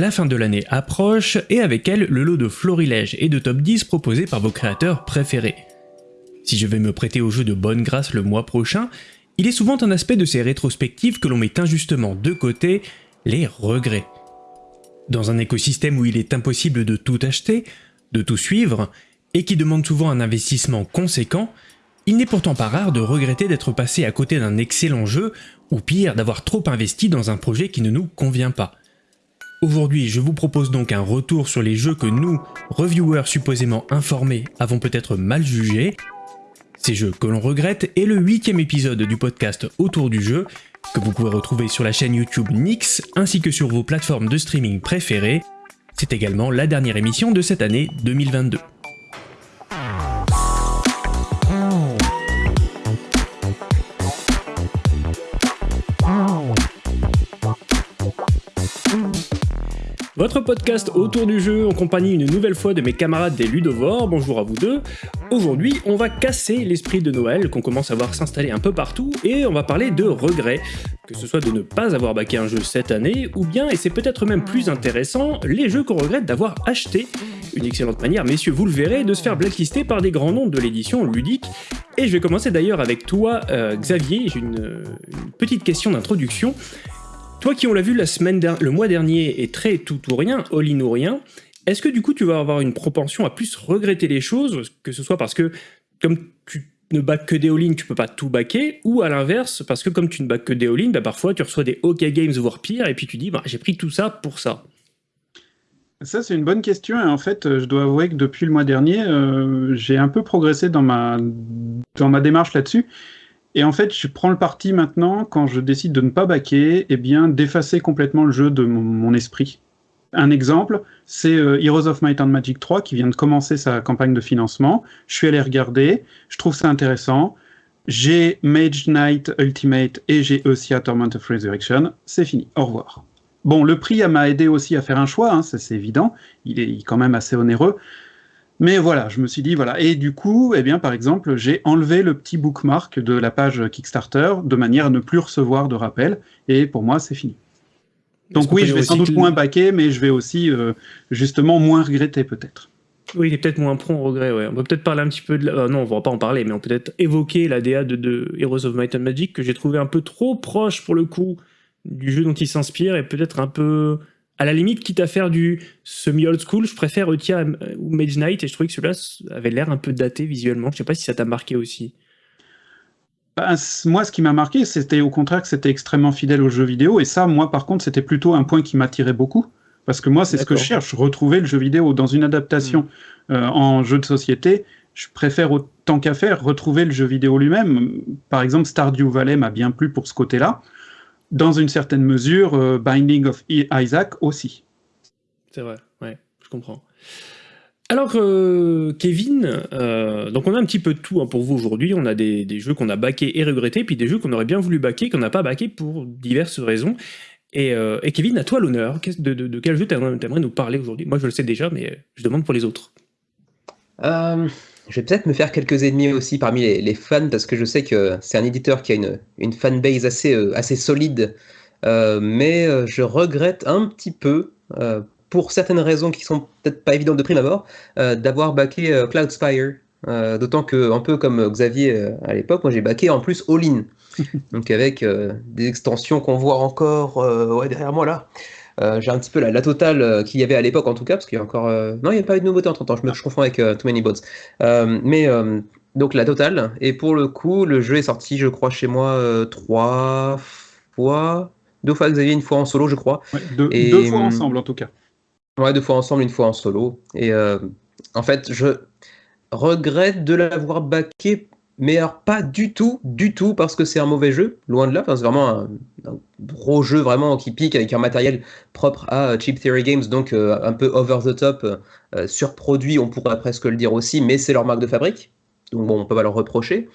La fin de l'année approche, et avec elle, le lot de florilèges et de top 10 proposés par vos créateurs préférés. Si je vais me prêter au jeu de bonne grâce le mois prochain, il est souvent un aspect de ces rétrospectives que l'on met injustement de côté, les regrets. Dans un écosystème où il est impossible de tout acheter, de tout suivre, et qui demande souvent un investissement conséquent, il n'est pourtant pas rare de regretter d'être passé à côté d'un excellent jeu, ou pire, d'avoir trop investi dans un projet qui ne nous convient pas. Aujourd'hui, je vous propose donc un retour sur les jeux que nous, reviewers supposément informés, avons peut-être mal jugés, ces jeux que l'on regrette est le huitième épisode du podcast Autour du jeu, que vous pouvez retrouver sur la chaîne YouTube Nix ainsi que sur vos plateformes de streaming préférées. C'est également la dernière émission de cette année 2022. Votre podcast autour du jeu en compagnie une nouvelle fois de mes camarades des Ludovores, bonjour à vous deux. Aujourd'hui, on va casser l'esprit de Noël qu'on commence à voir s'installer un peu partout et on va parler de regrets, que ce soit de ne pas avoir baqué un jeu cette année ou bien, et c'est peut-être même plus intéressant, les jeux qu'on regrette d'avoir achetés. Une excellente manière, messieurs, vous le verrez, de se faire blacklister par des grands noms de l'édition ludique. Et je vais commencer d'ailleurs avec toi, euh, Xavier, j'ai une petite question d'introduction. Toi qui on l'a vu la semaine le mois dernier est très tout ou rien, all-in ou rien, est-ce que du coup tu vas avoir une propension à plus regretter les choses, que ce soit parce que comme tu ne back que des all-in, tu peux pas tout backer, ou à l'inverse, parce que comme tu ne back que des all-in, bah parfois tu reçois des OK Games voire pire, et puis tu dis bah, j'ai pris tout ça pour ça. Ça, c'est une bonne question. Et en fait, je dois avouer que depuis le mois dernier, euh, j'ai un peu progressé dans ma, dans ma démarche là-dessus. Et en fait, je prends le parti maintenant, quand je décide de ne pas baquer, eh bien, d'effacer complètement le jeu de mon, esprit. Un exemple, c'est euh, Heroes of Might and Magic 3 qui vient de commencer sa campagne de financement. Je suis allé regarder, je trouve ça intéressant. J'ai Mage Knight Ultimate et j'ai aussi à Torment of Resurrection. C'est fini, au revoir. Bon, le prix m'a aidé aussi à faire un choix, hein, c'est évident. Il est quand même assez onéreux. Mais voilà, je me suis dit, voilà. Et du coup, eh bien, par exemple, j'ai enlevé le petit bookmark de la page Kickstarter de manière à ne plus recevoir de rappel. Et pour moi, c'est fini. Donc oui, je vais sans doute moins baquer, mais je vais aussi, euh, justement, moins regretter peut-être. Oui, il est peut-être moins prompt au regret, ouais. On peut peut-être parler un petit peu de... La... Euh, non, on va pas en parler, mais on peut peut-être évoquer la DA de, de, Heroes of Might and Magic, que j'ai trouvé un peu trop proche, pour le coup, du jeu dont il s'inspire, et peut-être un peu à la limite, quitte à faire du semi-old school, je préfère Eutia ou Mage Knight, et je trouvais que celui-là avait l'air un peu daté visuellement. Je sais pas si ça t'a marqué aussi. Bah, moi, ce qui m'a marqué, c'était au contraire que c'était extrêmement fidèle aux jeux vidéo, et ça, moi, par contre, c'était plutôt un point qui m'attirait beaucoup. Parce que moi, c'est ce que je cherche, retrouver le jeu vidéo dans une adaptation hmm. euh, en jeu de société. Je préfère autant qu'à faire retrouver le jeu vidéo lui-même. Par exemple, Stardew Valley m'a bien plu pour ce côté-là dans une certaine mesure, euh, Binding of Isaac aussi. C'est vrai, ouais, je comprends. Alors, euh, Kevin, euh, donc on a un petit peu de tout hein, pour vous aujourd'hui. On a des, jeux qu'on a baqués et regrettés, puis des jeux qu'on aurait bien voulu baquer, qu'on n'a pas baqués pour diverses raisons. Et, Kevin, à toi l'honneur. De, de, quel jeu t'aimerais nous parler aujourd'hui? Moi, je le sais déjà, mais je demande pour les autres. Je vais peut-être me faire quelques ennemis aussi parmi les, fans parce que je sais que c'est un éditeur qui a une, une fanbase assez, euh, assez solide. Euh, mais euh, je regrette un petit peu, pour certaines raisons qui sont peut-être pas évidentes de prime abord, d'avoir backé Cloudspire. D'autant que, un peu comme Xavier à l'époque, moi j'ai backé en plus All-in. Donc avec des extensions qu'on voit encore ouais, derrière moi là. Euh, j'ai un petit peu la, totale euh, qu'il y avait à l'époque en tout cas, parce qu'il y a encore... Euh, non, il n'y a pas eu de nouveauté entre temps, je me je confonds avec Too Many Bots. mais donc la totale, et pour le coup, le jeu est sorti, je crois, chez moi trois fois, deux fois Xavier, une fois en solo, je crois. deux, et, deux fois ensemble en tout cas. Ouais, deux fois ensemble, une fois en solo. Et en fait, je regrette de l'avoir backé mais alors pas du tout, du tout, parce que c'est un mauvais jeu, loin de là, c'est vraiment un, gros jeu vraiment qui pique avec un matériel propre à Cheap Theory Games, donc euh, un peu over the top, euh, surproduit, on pourrait presque le dire aussi, mais c'est leur marque de fabrique, donc bon, on peut pas leur reprocher.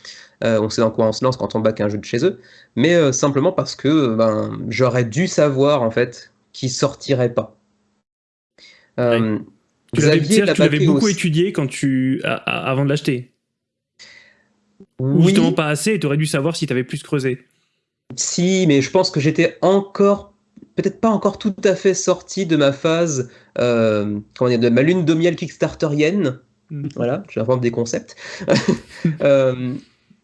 Euh, on sait dans quoi on se lance quand on back un jeu de chez eux, mais simplement parce que ben, j'aurais dû savoir en fait qu'il sortirait pas. Tu l'avais beaucoup étudié quand tu, avant de l'acheter ou justement pas assez et tu aurais dû savoir si tu avais plus creusé. Si, mais je pense que j'étais encore peut-être pas encore tout à fait sorti de ma phase, euh, comment dire, de ma lune de miel Kickstarterienne. Mm. Voilà, j'invente des concepts. euh,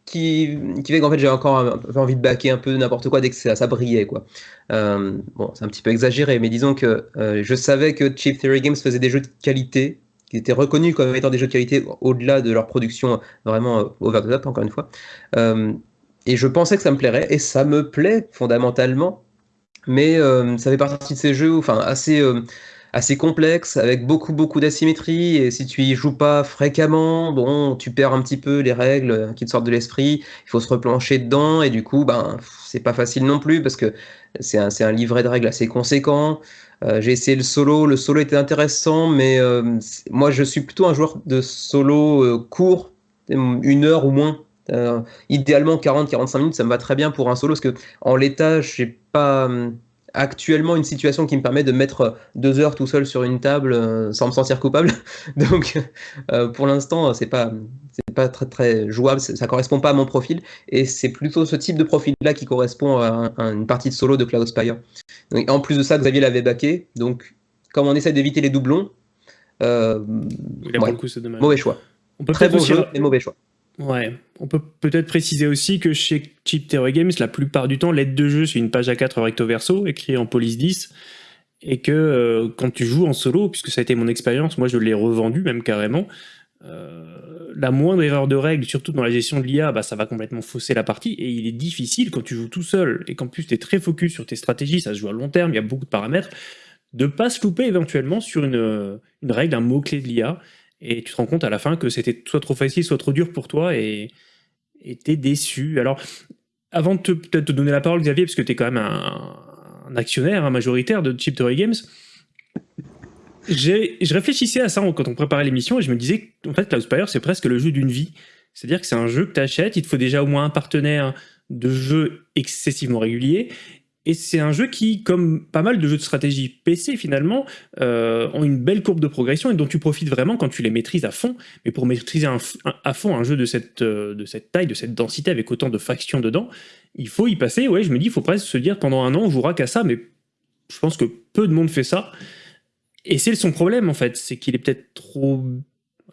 qui, qui fait qu'en fait j'ai encore envie de baquer un peu n'importe quoi dès que ça, ça brillait quoi. Euh, bon, c'est un petit peu exagéré, mais disons que je savais que Cheap Theory Games faisait des jeux de qualité, qui étaient reconnus comme étant des jeux de qualité au-delà de leur production vraiment euh, over the top, encore une fois. et je pensais que ça me plairait, et ça me plaît fondamentalement, mais ça fait partie de ces jeux, enfin assez assez complexe, avec beaucoup beaucoup d'asymétrie, et si tu y joues pas fréquemment, bon, tu perds un petit peu les règles qui te sortent de l'esprit, il faut se replancher dedans, et du coup, ben, c'est pas facile non plus, parce que c'est un, un, livret de règles assez conséquent. Euh, j'ai essayé le solo, le solo était intéressant, mais euh, moi je suis plutôt un joueur de solo euh, court, une heure ou moins. idéalement 40-45 minutes, ça me va très bien pour un solo, parce que en l'état, j'ai pas actuellement une situation qui me permet de mettre deux heures tout seul sur une table euh, sans me sentir coupable. Donc, euh, pour l'instant, c'est pas c'est pas très très jouable, ça correspond pas à mon profil, et c'est plutôt ce type de profil-là qui correspond à, une partie de solo de Cloud Spire. en plus de ça, Xavier l'avait baqué, donc comme on essaie d'éviter les doublons, euh, mauvais choix. On peut très bon jeu, mais mauvais choix. Ouais, on peut peut-être préciser aussi que chez Cheap Theory Games, la plupart du temps, l'aide de jeu, c'est une page à 4 recto verso, écrit en police 10, et que euh, quand tu joues en solo, puisque ça a été mon expérience, moi je l'ai revendu même carrément, euh, la moindre erreur de règle, surtout dans la gestion de l'IA, bah, ça va complètement fausser la partie, et il est difficile quand tu joues tout seul, et qu'en plus tu es très focus sur tes stratégies, ça se joue à long terme, il y a beaucoup de paramètres, de pas se louper éventuellement sur une, une règle, un mot-clé de l'IA, et tu te rends compte à la fin que c'était soit trop facile, soit trop dur pour toi, et t'es déçu. Alors, avant de peut-être te donner la parole, Xavier, parce que tu es quand même un, actionnaire un majoritaire de Chip Theory Games, je réfléchissais à ça quand on préparait l'émission, et je me disais, en fait, Cloud Spire, c'est presque le jeu d'une vie. C'est-à-dire que c'est un jeu que tu achètes, il te faut déjà au moins un partenaire de jeu excessivement régulier, et c'est un jeu qui, comme pas mal de jeux de stratégie PC finalement, euh, ont une belle courbe de progression et dont tu profites vraiment quand tu les maîtrises à fond. Mais pour maîtriser à fond un jeu de cette, euh, de cette taille, de cette densité, avec autant de factions dedans, il faut y passer. Ouais, je me dis, il faut presque se dire pendant un an, on jouera qu'à ça, mais je pense que peu de monde fait ça. Et c'est son problème en fait, c'est qu'il est, peut-être trop,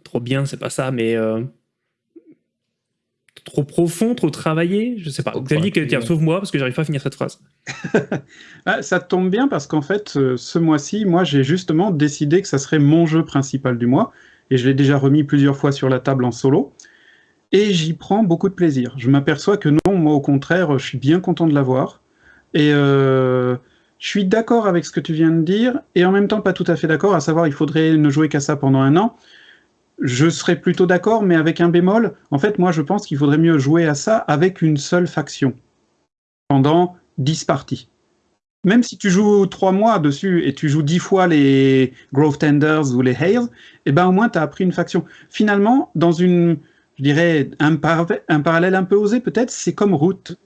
trop bien, c'est pas ça, mais euh, trop profond, trop travaillé Je sais pas. Xavier, tiens, sauve-moi parce que j'arrive pas à finir cette phrase. Ah, ça tombe bien parce qu'en fait, euh, ce mois-ci, moi, j'ai justement décidé que ça serait mon jeu principal du mois et je l'ai déjà remis plusieurs fois sur la table en solo. Et j'y prends beaucoup de plaisir. Je m'aperçois que non, moi au contraire, je suis bien content de l'avoir. Et euh, je suis d'accord avec ce que tu viens de dire, et en même temps pas tout à fait d'accord, à savoir il faudrait ne jouer qu'à ça pendant un an je serais plutôt d'accord, mais avec un bémol. En fait, moi, je pense qu'il faudrait mieux jouer à ça avec une seule faction pendant 10 parties. Même si tu joues 3 mois dessus et tu joues 10 fois les Grove Tenders ou les Hales, eh ben au moins tu as appris une faction. Finalement, dans une, je dirais, un, un parallèle un peu osé peut-être, c'est comme Route.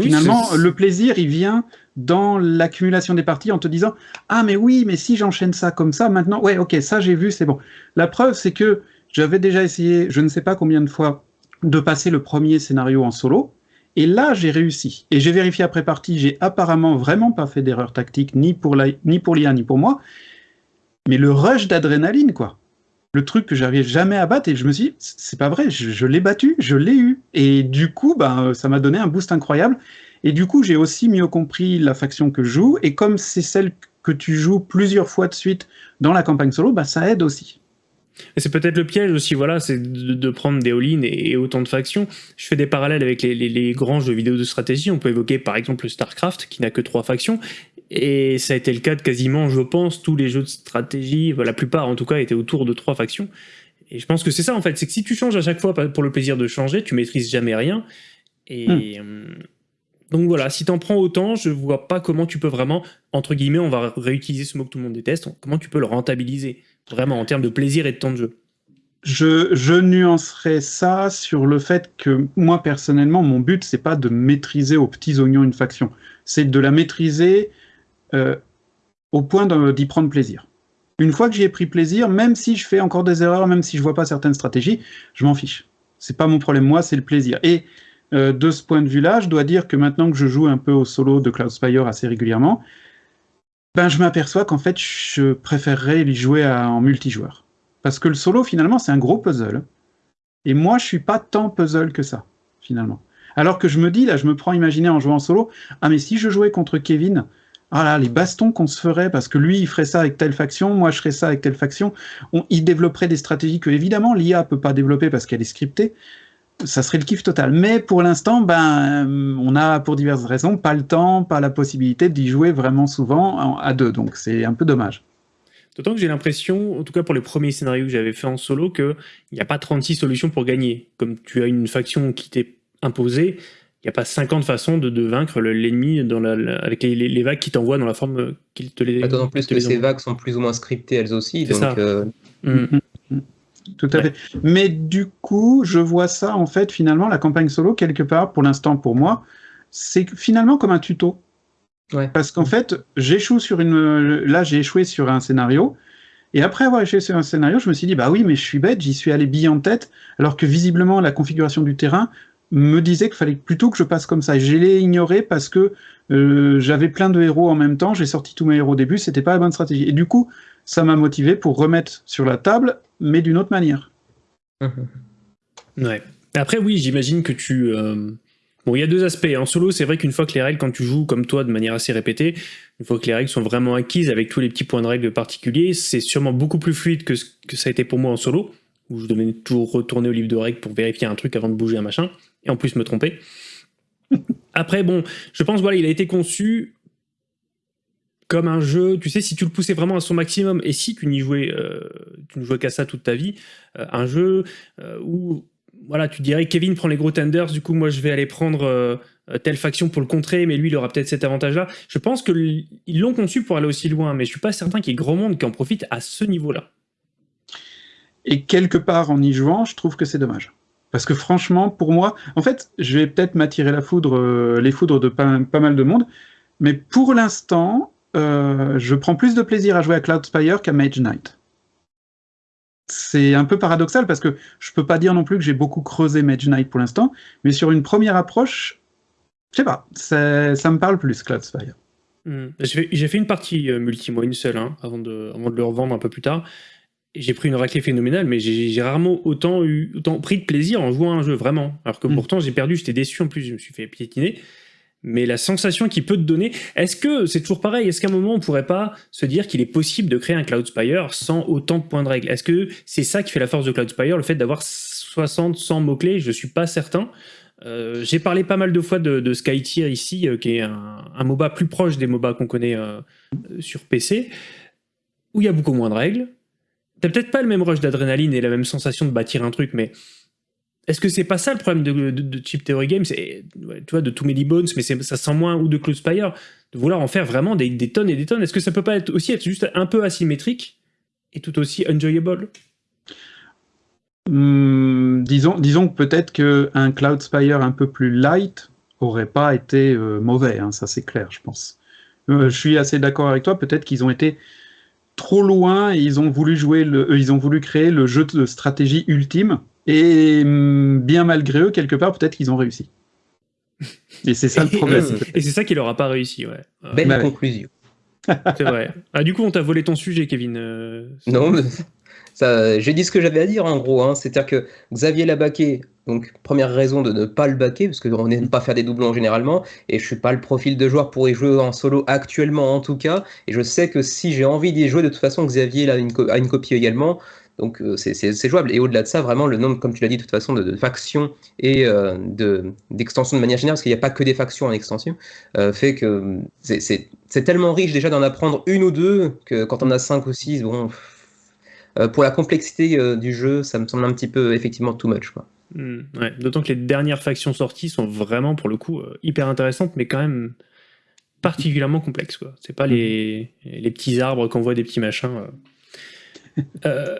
Finalement, le plaisir, il vient dans l'accumulation des parties en te disant Ah, mais oui, mais si j'enchaîne ça comme ça, maintenant, ouais, ok, ça j'ai vu, c'est bon. La preuve, c'est que j'avais déjà essayé, je ne sais pas combien de fois, de passer le premier scénario en solo. Et là, j'ai réussi. Et j'ai vérifié après partie, j'ai apparemment vraiment pas fait d'erreur tactique, ni pour l'IA, ni pour ni pour moi. Mais le rush d'adrénaline, quoi le truc que j'arrivais jamais à battre et je me suis dit, c'est pas vrai, je, l'ai battu, je l'ai eu. Et du coup, ben, ça m'a donné un boost incroyable. Et du coup, j'ai aussi mieux compris la faction que je joue. Et comme c'est celle que tu joues plusieurs fois de suite dans la campagne solo, bah, ça aide aussi. C'est peut-être le piège aussi, voilà, c'est de, prendre des all-in et, autant de factions. Je fais des parallèles avec les, les, grands jeux vidéo de stratégie. On peut évoquer par exemple StarCraft, qui n'a que trois factions. Et ça a été le cas de quasiment, je pense, tous les jeux de stratégie, la plupart en tout cas, étaient autour de trois factions. Et je pense que c'est ça en fait, c'est que si tu changes à chaque fois pour le plaisir de changer, tu maîtrises jamais rien. Et hmm. euh, donc voilà, si t'en prends autant, je vois pas comment tu peux vraiment, entre guillemets, on va réutiliser ce mot que tout le monde déteste, comment tu peux le rentabiliser, vraiment en termes de plaisir et de temps de jeu. Je, je nuancerais ça sur le fait que moi personnellement, mon but c'est pas de maîtriser aux petits oignons une faction, c'est de la maîtriser euh, au point d'y prendre plaisir. Une fois que j'y ai pris plaisir, même si je fais encore des erreurs, même si je vois pas certaines stratégies, je m'en fiche. C'est pas mon problème, moi, c'est le plaisir. Et euh, de ce point de vue-là, je dois dire que maintenant que je joue un peu au solo de Cloudspire assez régulièrement, ben je m'aperçois qu'en fait, je préférerais y jouer en multijoueur. Parce que le solo, finalement, c'est un gros puzzle. Et moi, je suis pas tant puzzle que ça, finalement. Alors que je me dis, là, je me prends imaginer en jouant en solo, ah mais si je jouais contre Kevin, ah les bastons qu'on se ferait, parce que lui, il ferait ça avec telle faction, moi, je ferais ça avec telle faction, on, il développerait des stratégies que, évidemment, l'IA peut pas développer parce qu'elle est scriptée, ça serait le kiff total. Mais pour l'instant, ben, on a, pour diverses raisons, pas le temps, pas la possibilité d'y jouer vraiment souvent à deux, donc c'est un peu dommage. D'autant que j'ai l'impression, en tout cas pour les premiers scénarios que j'avais fait en solo, qu'il n'y a pas 36 solutions pour gagner. Comme tu as une faction qui t'est imposée, n'y a pas 50 façons de, vaincre l'ennemi avec les, vagues qui t'envoient dans la forme qu'il te les. D'autant plus que ces vagues sont plus ou moins scriptées elles aussi. Donc, euh, mm. Mm, mm, Tout à fait. Mais du coup, je vois ça en fait finalement la campagne solo quelque part pour l'instant pour moi, c'est finalement comme un tuto. Parce qu'en fait, j'échoue sur une. Là, j'ai échoué sur un scénario. Et après avoir échoué sur un scénario, je me suis dit, bah oui, mais je suis bête, j'y suis allé bille en tête, alors que visiblement, la configuration du terrain me disait qu'il fallait plutôt que je passe comme ça. Je l'ai ignoré parce que euh, j'avais plein de héros en même temps, j'ai sorti tous mes héros au début, c'était pas la bonne stratégie. Et du coup, ça m'a motivé pour remettre sur la table, mais d'une autre manière. Ouais. Après, oui, j'imagine que tu. Euh, Bon, il y a deux aspects. En solo, c'est vrai qu'une fois que les règles, quand tu joues comme toi de manière assez répétée, une fois que les règles sont vraiment acquises avec tous les petits points de règles particuliers, c'est sûrement beaucoup plus fluide que que ça a été pour moi en solo, où je devais toujours retourner au livre de règles pour vérifier un truc avant de bouger un machin, et en plus me tromper. Après, bon, je pense, voilà, il a été conçu comme un jeu, tu sais, si tu le poussais vraiment à son maximum, et si tu n'y jouais, euh, tu ne jouais qu'à ça toute ta vie, euh, un jeu euh, où voilà, tu dirais Kevin prend les gros tenders, du coup moi je vais aller prendre telle faction pour le contrer, mais lui il aura peut-être cet avantage-là. Je pense qu'ils l'ont conçu pour aller aussi loin, mais je suis pas certain qu'il y ait grand monde qui en profite à ce niveau-là. Et quelque part en y jouant, je trouve que c'est dommage. Parce que franchement, pour moi, en fait, je vais peut-être m'attirer la foudre, euh, les foudres de pas, mal de monde, mais pour l'instant, je prends plus de plaisir à jouer à Cloudspire qu'à Mage Knight c'est un peu paradoxal parce que je peux pas dire non plus que j'ai beaucoup creusé Mage Knight pour l'instant, mais sur une première approche, je sais pas, ça me parle plus Cloudspire. Hmm. J'ai fait une partie euh, multi, moi une seule, hein, avant, de, avant de le revendre un peu plus tard. J'ai pris une raclée phénoménale, mais j'ai rarement autant, eu, autant pris de plaisir en jouant à un jeu, vraiment. Alors que hmm. pourtant j'ai perdu, j'étais déçu en plus, je me suis fait piétiner mais la sensation qu'il peut te donner, est-ce que c'est toujours pareil? Est-ce qu'à un moment on pourrait pas se dire qu'il est possible de créer un Cloudspire sans autant de points de règle Est-ce que c'est ça qui fait la force de Cloudspire, le fait d'avoir 60, 100 mots-clés? Je suis pas certain. Euh, j'ai parlé pas mal de fois de, de Skytier ici, euh, qui est un, MOBA plus proche des MOBA qu'on connaît euh, sur PC, où il y a beaucoup moins de règles. T'as peut-être pas le même rush d'adrénaline et la même sensation de bâtir un truc, mais est-ce que c'est pas ça le problème de, de, Chip Theory Games? Tu vois, de Too Many Bones, mais ça sent moins, ou de Close Spire, de vouloir en faire vraiment des, tonnes et des tonnes. Est-ce que ça peut pas être aussi être juste un peu asymétrique et tout aussi enjoyable? Hmm, disons, disons peut-être qu'un Cloud Spire un peu plus light aurait pas été euh, mauvais, hein, ça c'est clair, je pense. Euh, je suis assez d'accord avec toi, peut-être qu'ils ont été trop loin et ils ont voulu jouer le, euh, ils ont voulu créer le jeu de stratégie ultime et mm, bien malgré eux, quelque part, peut-être qu'ils ont réussi. Et c'est ça le problème. et c'est ça qui leur a pas réussi, ouais. Belle bah conclusion. C'est vrai. Ah, du coup, on t'a volé ton sujet, Kevin. Euh, non, mais j'ai dit ce que j'avais à dire, en gros. Hein. C'est-à-dire que Xavier l'a baqué. Donc, première raison de ne pas le baquer, parce qu'on n'aime pas faire des doublons généralement, et je suis pas le profil de joueur pour y jouer en solo actuellement, en tout cas. Et je sais que si j'ai envie d'y jouer, de toute façon, Xavier a une, a une copie également. Donc euh, c'est jouable. Et au-delà de ça, vraiment, le nombre, comme tu l'as dit de toute façon, de, factions et euh, d'extensions de, manière générale, parce qu'il n'y a pas que des factions en extension, euh, fait que c'est tellement riche déjà d'en apprendre une ou deux que quand on a cinq ou six, bon, pour la complexité du jeu, ça me semble un petit peu effectivement too much. Quoi. Hmm, D'autant que les dernières factions sorties sont vraiment, pour le coup, hyper intéressantes, mais quand même particulièrement complexes. C'est pas les, les petits arbres qu'on voit des petits machins. Euh,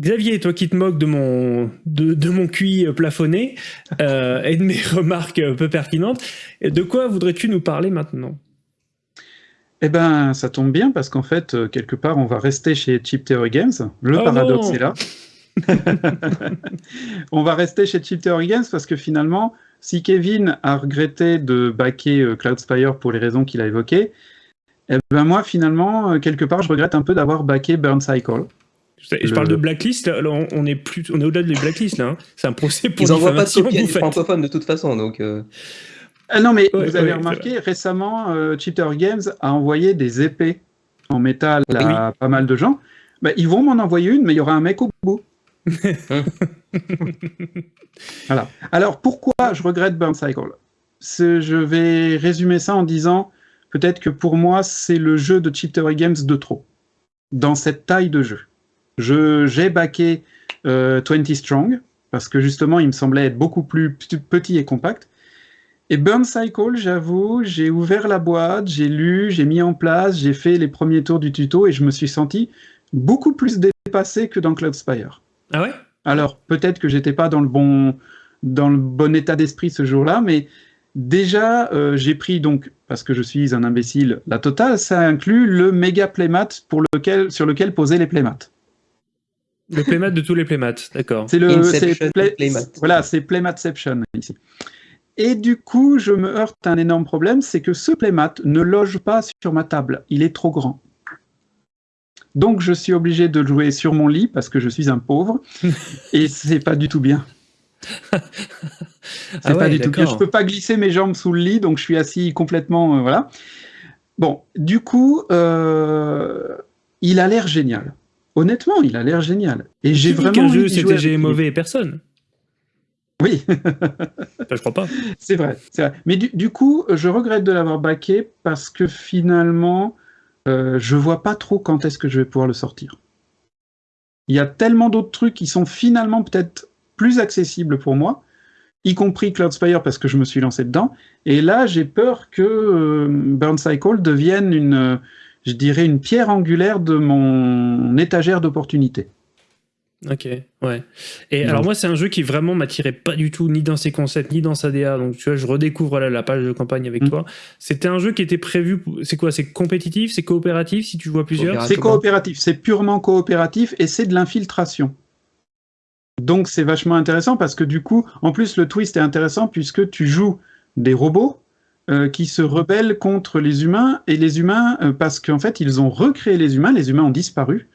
Xavier, toi qui te moques de mon, de, mon QI plafonné euh, et de mes remarques peu pertinentes, de quoi voudrais-tu nous parler maintenant? Eh ben, ça tombe bien parce qu'en fait, euh, quelque part, on va rester chez Cheap Theory Games. Le oh paradoxe est là. On va rester chez Chipter Games parce que finalement, si Kevin a regretté de backer euh, Cloudspire pour les raisons qu'il a évoquées, eh ben moi finalement, euh, quelque part, je regrette un peu d'avoir backé Burn Cycle. Je, parle de blacklist, là, on, est plus, on est au-delà de blacklist là. Hein. C'est un procès pour Ils n'envoient pas de copie francophone de toute façon, donc. Euh. Ah non, mais vous avez remarqué, récemment, Cheater Games a envoyé des épées en métal à pas mal de gens. Bah, ils vont m'en envoyer une, mais il y aura un mec au bout. voilà. Alors, pourquoi je regrette Burn Cycle? Je vais résumer ça en disant, peut-être que pour moi, c'est le jeu de Cheat Games de trop, dans cette taille de jeu. J'ai baqué 20 euh, Strong, parce que justement, il me semblait être beaucoup plus petit et compact. Et Burn Cycle, j'avoue, j'ai ouvert la boîte, j'ai lu, j'ai mis en place, j'ai fait les premiers tours du tuto et je me suis senti beaucoup plus dépassé que dans Cloudspire. Ah ouais? Alors, peut-être que j'étais pas dans le bon dans le bon état d'esprit ce jour-là, mais déjà, euh, j'ai pris donc, parce que je suis un imbécile, la totale, ça inclut le méga playmat pour lequel, sur lequel poser les playmats. Le playmat de tous les playmats, d'accord. C'est le playmat. Voilà, c'est playmatception ici. Et du coup, je me heurte à un énorme problème, c'est que ce playmat ne loge pas sur ma table. Il est trop grand. Donc je suis obligé de jouer sur mon lit parce que je suis un pauvre et c'est pas du tout bien. c'est ah pas du tout bien. Je peux pas glisser mes jambes sous le lit, donc je suis assis complètement, euh, voilà. Bon, du coup, euh, il a l'air génial. Honnêtement, il a l'air génial. Et j'ai vraiment qu'un jeu CTG mauvais personne. Oui. je crois pas. C'est vrai, vrai, Mais du, du, coup, je regrette de l'avoir baqué parce que finalement, euh, je vois pas trop quand est-ce que je vais pouvoir le sortir. Il y a tellement d'autres trucs qui sont finalement peut-être plus accessibles pour moi, y compris Cloudspire parce que je me suis lancé dedans. Et là, j'ai peur que euh, Burn Cycle devienne une, je dirais, une pierre angulaire de mon étagère d'opportunités. Ok, ouais. Et alors moi, c'est un jeu qui vraiment m'attirait pas du tout, ni dans ses concepts, ni dans sa DA. Donc tu vois, je redécouvre la page de campagne avec mm. toi. C'était un jeu qui était prévu. C'est quoi C'est compétitif C'est coopératif Si tu vois plusieurs? C'est coopératif. C'est purement coopératif et c'est de l'infiltration. Donc c'est vachement intéressant parce que du coup, en plus le twist est intéressant puisque tu joues des robots euh, qui se rebellent contre les humains et les humains euh, parce qu'en fait ils ont recréé les humains. Les humains ont disparu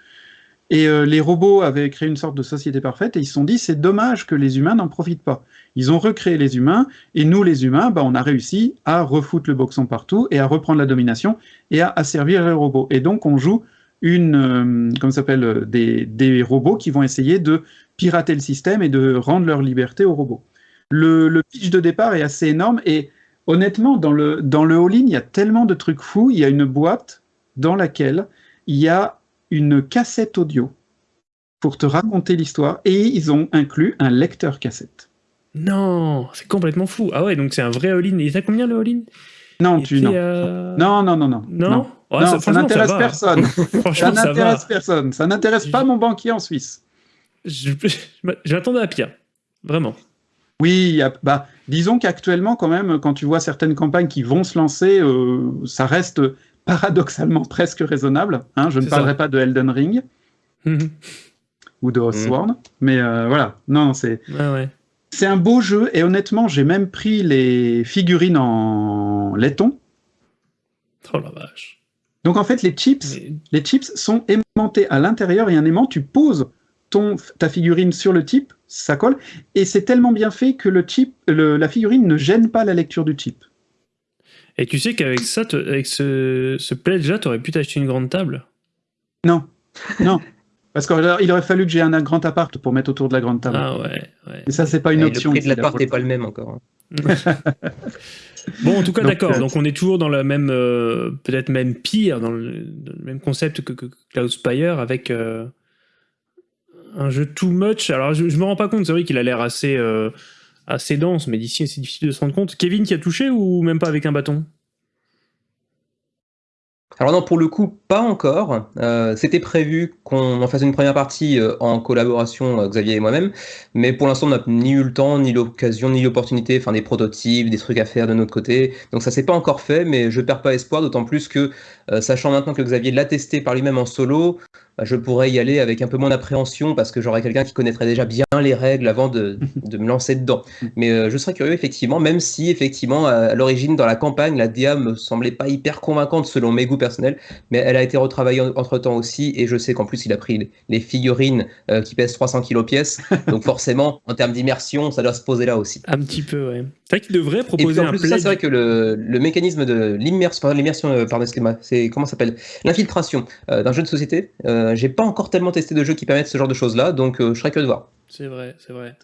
et euh, les robots avaient créé une sorte de société parfaite et ils se sont dit c'est dommage que les humains n'en profitent pas. Ils ont recréé les humains et nous les humains, bah, on a réussi à refoutre le boxon partout et à reprendre la domination et à asservir les robots. Et donc on joue une, euh, s'appelle, euh, des, robots qui vont essayer de pirater le système et de rendre leur liberté aux robots. Le, le pitch de départ est assez énorme et honnêtement dans le dans le all-in il y a tellement de trucs fous. Il y a une boîte dans laquelle il y a une cassette audio pour te raconter l'histoire et ils ont inclus un lecteur cassette. Non, c'est complètement fou. Ah ouais, donc c'est un vrai all-in. Il à combien le all-in? Non, tu non. non. non. Non, non, non, ça, n'intéresse personne. ça n'intéresse personne. Ça n'intéresse pas mon banquier en Suisse. J'attendais à pire. Vraiment. Oui, bah, disons qu'actuellement, quand même, quand tu vois certaines campagnes qui vont se lancer, euh, ça reste paradoxalement presque raisonnable. Hein, je ne parlerai pas de Elden Ring mhm. ou de Oathsworn, mhm. mais euh, voilà. Non, c'est c'est un beau jeu et honnêtement, j'ai même pris les figurines en laiton. Oh la vache. Donc en fait, les chips, les chips sont aimantés à l'intérieur et un aimant, tu poses ton, ta figurine sur le chip, ça colle, et c'est tellement bien fait que le chip, la figurine ne gêne pas la lecture du chip. Et tu sais qu'avec ça, avec ce, ce pledge-là, tu aurais pu t'acheter une grande table? Non, non. Parce qu'il aurait fallu que j'ai un, grand appart pour mettre autour de la grande table. Ah ouais. ouais. Et ça, c'est pas une option. Le prix de l'appart n'est pas le même encore. Hein. bon, en tout cas, d'accord. Euh, donc, on est toujours dans le même, euh, peut-être même pire, dans le, même concept que, que Cloudspire, avec euh, un jeu too much. Alors, je, je me rends pas compte. C'est vrai qu'il a l'air assez assez dense, mais d'ici c'est difficile de se rendre compte. Kevin qui a touché ou même pas avec un bâton? Alors non, pour le coup, pas encore. Euh, c'était prévu qu'on en fasse une première partie euh, en collaboration, euh, Xavier et moi-même, mais pour l'instant, on n'a ni eu le temps, ni l'occasion, ni l'opportunité, enfin des prototypes, des trucs à faire de notre côté. Donc ça s'est pas encore fait, mais je perds pas espoir, d'autant plus que, sachant maintenant que Xavier l'a testé par lui-même en solo, je pourrais y aller avec un peu moins d'appréhension parce que j'aurais quelqu'un qui connaîtrait déjà bien les règles avant de, de me lancer dedans. Mais euh, je serais curieux, effectivement, même si, effectivement, à l'origine, dans la campagne, la DA me semblait pas hyper convaincante selon mes goûts personnels, mais elle a été retravaillée entre temps aussi, et je sais qu'en plus, il a pris les figurines euh, qui pèsent 300 kilos pièce, donc forcément, en termes d'immersion, ça doit se poser là aussi. Un petit peu, ouais. C'est vrai qu'il devrait proposer et en plus, ça, c'est vrai que le, le mécanisme de l'immersion, l'immersion, euh, pardon, c'est comment s'appelle? L'infiltration d'un jeu de société. J'ai pas encore tellement testé de jeux qui permettent ce genre de choses-là, donc je serais curieux de voir. C'est vrai, c'est vrai.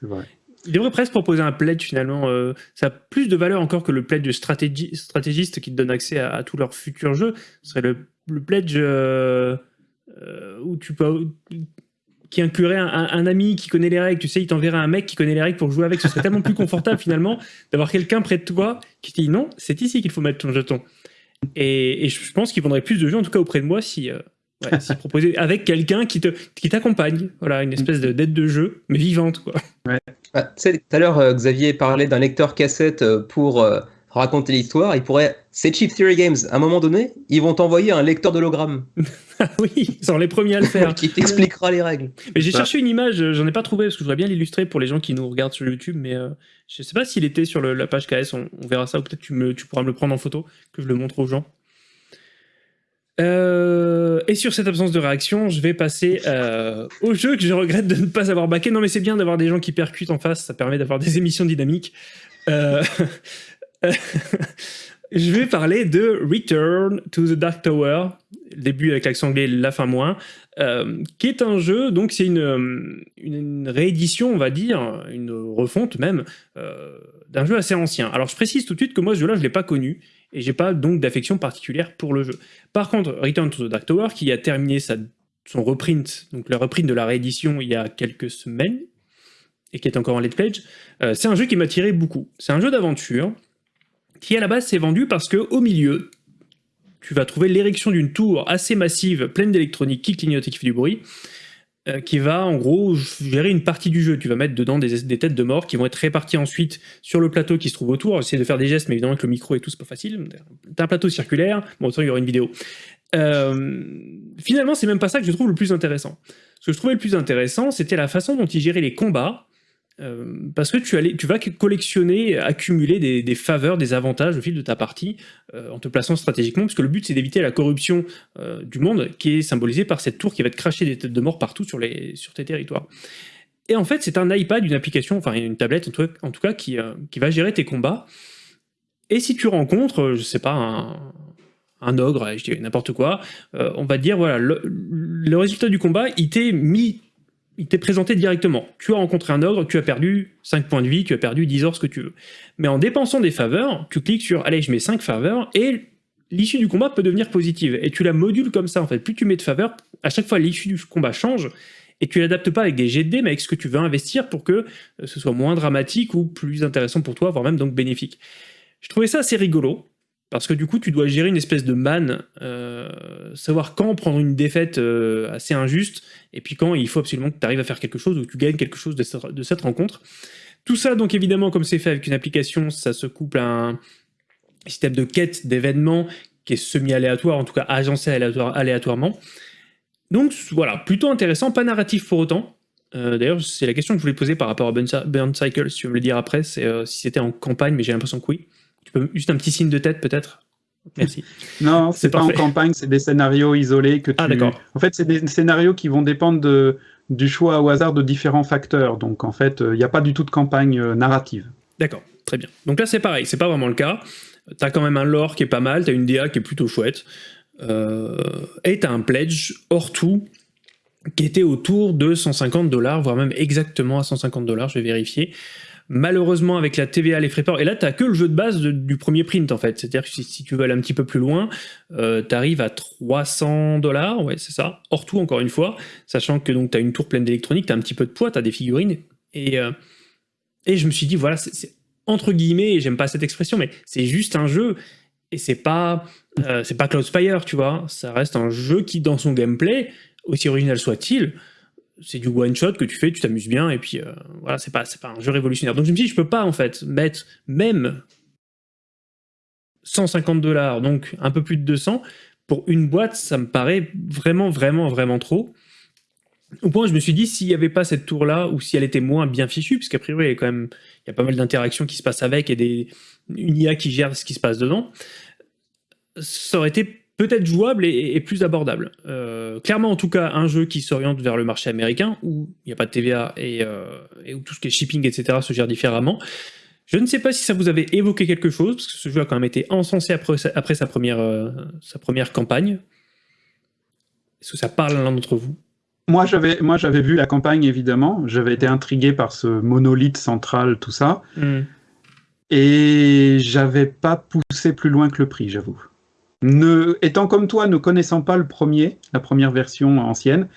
Il devrait presque proposer un pledge finalement. Euh, ça a plus de valeur encore que le pledge de stratégiste qui te donne accès à, tous leurs futurs jeux. Ce serait le, pledge euh, euh, où tu peux qui inclurait un, ami qui connaît les règles. Tu sais, il t'enverrait un mec qui connaît les règles pour jouer avec. Ce serait tellement plus confortable finalement d'avoir quelqu'un près de toi qui te dit non, c'est ici qu'il faut mettre ton jeton. Et, et je pense qu'il vendrait plus de jeux, en tout cas auprès de moi, si, Ouais, c'est proposé avec quelqu'un qui te qui t'accompagne. Voilà, une espèce de d'aide de jeu, mais vivante, quoi. Ouais. Ah, tu sais, tout à l'heure, euh, Xavier parlait d'un lecteur cassette euh, pour euh, raconter l'histoire. Il pourrait. C'est Cheap Theory Games. À un moment donné, ils vont t'envoyer un lecteur d'hologramme. ah oui, ils sont les premiers à le faire. qui t'expliquera les règles. Mais j'ai cherché une image, j'en ai pas trouvé parce que je voudrais bien l'illustrer pour les gens qui nous regardent sur YouTube, mais je sais pas s'il était sur la page KS. On, on verra ça ou peut-être tu me tu pourras me le prendre en photo que je le montre aux gens. Euh, et sur cette absence de réaction, je vais passer euh, au jeu que je regrette de ne pas avoir baqué. Non mais c'est bien d'avoir des gens qui percutent en face, ça permet d'avoir des émissions dynamiques. Euh, je vais parler de Return to the Dark Tower, début avec l'accent anglais, la fin moins, qui est un jeu, donc c'est une, une, réédition, on va dire, une refonte même, d'un jeu assez ancien. Alors je précise tout de suite que moi ce jeu-là, je ne l'ai pas connu, et j'ai pas donc d'affection particulière pour le jeu. Par contre, Return to the Dark Tower, qui a terminé son reprint, donc le reprint de la réédition il y a quelques semaines, et qui est encore en late pledge, euh, c'est un jeu qui m'a tiré beaucoup. C'est un jeu d'aventure qui à la base s'est vendu parce que au milieu, tu vas trouver l'érection d'une tour assez massive, pleine d'électronique qui clignote et qui fait du bruit, euh, qui va en gros gérer une partie du jeu. Tu vas mettre dedans des, têtes de mort qui vont être réparties ensuite sur le plateau qui se trouve autour. Essayer de faire des gestes, mais évidemment avec le micro et tout, c'est pas facile. T'as un plateau circulaire, bon, autant il y aura une vidéo. Euh, finalement, c'est même pas ça que je trouve le plus intéressant. Ce que je trouvais le plus intéressant, c'était la façon dont il gérait les combats, euh, parce que tu, vas collectionner, accumuler des, faveurs, des avantages au fil de ta partie, euh, en te plaçant stratégiquement, parce que le but c'est d'éviter la corruption euh, du monde, qui est symbolisée par cette tour qui va te cracher des têtes de mort partout sur, tes territoires. Et en fait, c'est un iPad, une application, enfin une tablette en tout, cas, qui, va gérer tes combats. Et si tu rencontres, je sais pas, un, un ogre, je dis n'importe quoi, on va te dire, voilà, le, le résultat du combat, il t'est mis il t'est présenté directement. Tu as rencontré un ogre, tu as perdu 5 points de vie, tu as perdu 10 heures, ce que tu veux. Mais en dépensant des faveurs, tu cliques sur « Allez, je mets 5 faveurs » et l'issue du combat peut devenir positive. Et tu la modules comme ça, en fait. Plus tu mets de faveurs, à chaque fois, l'issue du combat change, et tu l'adaptes pas avec des jets de mais avec ce que tu veux investir pour que euh, ce soit moins dramatique ou plus intéressant pour toi, voire même donc bénéfique. Je trouvais ça assez rigolo, parce que du coup, tu dois gérer une espèce de manne, euh, savoir quand prendre une défaite euh, assez injuste, et puis quand il faut absolument que tu arrives à faire quelque chose ou que tu gagnes quelque chose de cette, rencontre. Tout ça, donc évidemment, comme c'est fait avec une application, ça se couple à un système de quête d'événements qui est semi-aléatoire, en tout cas agencé aléatoirement. Donc voilà, plutôt intéressant, pas narratif pour autant. Euh, d'ailleurs, c'est la question que je voulais poser par rapport à Burn Cycle, si tu veux me le dire après, c'est si c'était en campagne, mais j'ai l'impression que oui. Tu peux juste un petit signe de tête peut-être? Merci. non, c'est pas en campagne, c'est des scénarios isolés que ah, tu. Ah d'accord. En fait, c'est des scénarios qui vont dépendre de, du choix au hasard de différents facteurs. Donc en fait, il n'y a pas du tout de campagne euh, narrative. D'accord, très bien. Donc là, c'est pareil, c'est pas vraiment le cas. Tu as quand même un lore qui est pas mal, tu as une DA qui est plutôt chouette. Euh, et tu as un pledge hors tout qui était autour de 150 dollars, voire même exactement à 150 dollars, je vais vérifier. Malheureusement, avec la TVA, les frais port, et là, t'as que le jeu de base du premier print, en fait. C'est-à-dire que si, tu veux aller un petit peu plus loin, euh, t'arrives à 300 dollars, ouais, c'est ça, hors tout, encore une fois, sachant que donc t'as une tour pleine d'électronique, t'as un petit peu de poids, t'as des figurines, et, euh, et je me suis dit, voilà, c'est entre guillemets, et j'aime pas cette expression, mais c'est juste un jeu, et c'est pas, euh, c'est pas Cloudspire, tu vois, ça reste un jeu qui, dans son gameplay, aussi original soit-il, c'est du one shot que tu fais, tu t'amuses bien, et puis euh, voilà, c'est pas, pas un jeu révolutionnaire. Donc je me dis, je peux pas en fait mettre même 150 dollars, donc un peu plus de 200, pour une boîte, ça me paraît vraiment, vraiment, vraiment trop. au point je me suis dit, s'il n'y avait pas cette tour-là, ou si elle était moins bien fichue, puisqu'a priori, il y a quand même il y a pas mal d'interactions qui se passent avec et des, une IA qui gère ce qui se passe dedans, ça aurait été peut-être jouable et, plus abordable. Euh, clairement, en tout cas, un jeu qui s'oriente vers le marché américain, où il n'y a pas de TVA euh, et, où tout ce qui est shipping, etc., se gère différemment. Je ne sais pas si ça vous avait évoqué quelque chose, parce que ce jeu a quand même été encensé après, après sa, première, euh, sa première campagne. Est-ce que ça parle à l'un d'entre vous? Moi, j'avais, moi, j'avais vu la campagne, évidemment. J'avais été intrigué par ce monolithe central, tout ça. Hmm. Et j'avais pas poussé plus loin que le prix, j'avoue. Ne, étant comme toi, ne connaissant pas le premier, la première version ancienne,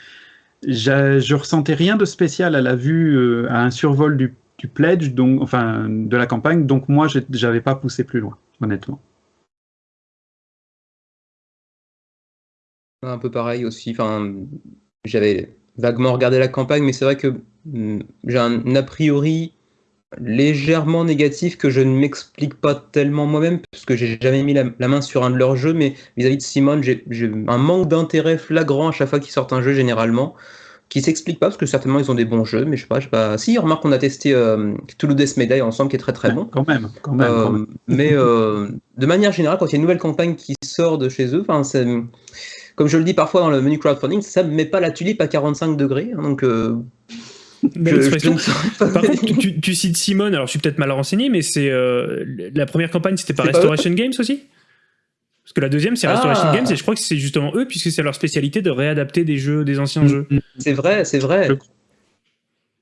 je ressentais rien de spécial à la vue, euh, à un survol du, pledge, donc, enfin de la campagne, donc moi j'avais pas poussé plus loin, honnêtement. Un peu pareil aussi, j'avais vaguement regardé la campagne, mais c'est vrai que hmm, j'ai un a priori légèrement négatif que je ne m'explique pas tellement moi-même, parce que j'ai jamais mis la, main sur un de leurs jeux, mais vis-à-vis de Simone, j'ai un manque d'intérêt flagrant à chaque fois qu'ils sortent un jeu généralement, qui s'explique pas, parce que certainement ils ont des bons jeux, mais je sais pas, je sais pas. Si, remarque qu'on a testé euh, Toulouse Death Medai ensemble, qui est très très bon. Quand même, quand même. Euh, mais euh, de manière générale, quand il y a une nouvelle campagne qui sort de chez eux, enfin, comme je le dis parfois dans le menu crowdfunding, ça ne met pas la tulipe à 45 degrés, hein, donc euh, par contre, tu, cites Simone, alors je suis peut-être mal renseigné, mais c'est euh, la première campagne, c'était pas Restoration Games aussi? Parce que la deuxième, c'est Restoration ah. Games, et je crois que c'est justement eux, puisque c'est leur spécialité de réadapter des jeux, des anciens jeux. Mm, mm. C'est vrai, c'est vrai.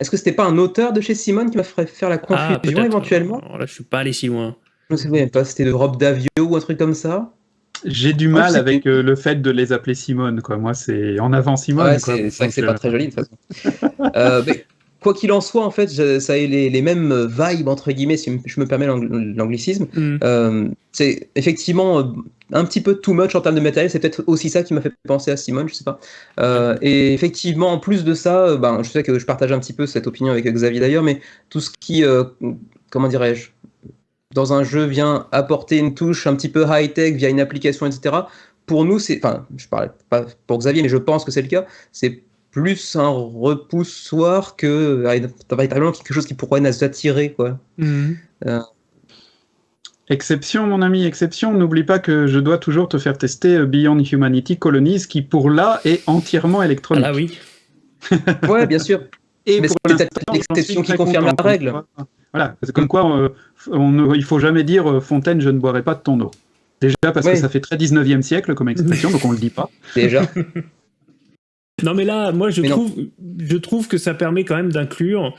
Est-ce que c'était pas un auteur de chez Simone qui m'a fait faire la ah, confusion éventuellement? Alors Là, je suis pas allé si loin. Je ne sais pas, c'était de Rob Davio ou un truc comme ça? J'ai du mal avec euh, le fait de les appeler Simone. Quoi. Moi, c'est en avant Simone. c'est vrai que c'est pas très joli de toute façon. Euh, quoi qu'il en soit, en fait, ça a les, les, mêmes vibes, entre guillemets, si je me permets l'anglicisme. Mm. Euh, c'est effectivement un petit peu too much en termes de matériel. C'est peut-être aussi ça qui m'a fait penser à Simone, je sais pas. et effectivement, en plus de ça, ben, je sais que je partage un petit peu cette opinion avec Xavier d'ailleurs, mais tout ce qui, comment dirais-je, dans un jeu vient apporter une touche un petit peu high-tech via une application, etc. Pour nous, c'est, enfin, je parle pas pour Xavier, mais je pense que c'est le cas. C'est plus un repoussoir que véritablement quelque chose qui pourrait nous attirer, quoi. Mhm. Euh. Exception, mon ami, exception. N'oublie pas que je dois toujours te faire tester euh, Beyond Humanity Colonies, qui pour là est entièrement électronique. Ah oui. ouais, bien sûr. Et pour peut-être l'exception qui confirme la règle. Voilà, c'est comme quoi euh, on, il faut jamais dire euh, Fontaine, je ne boirai pas de ton eau. Déjà parce que ça fait très 19e siècle comme expression, donc on le dit pas. Déjà. non mais là, moi je trouve, je trouve que ça permet quand même d'inclure.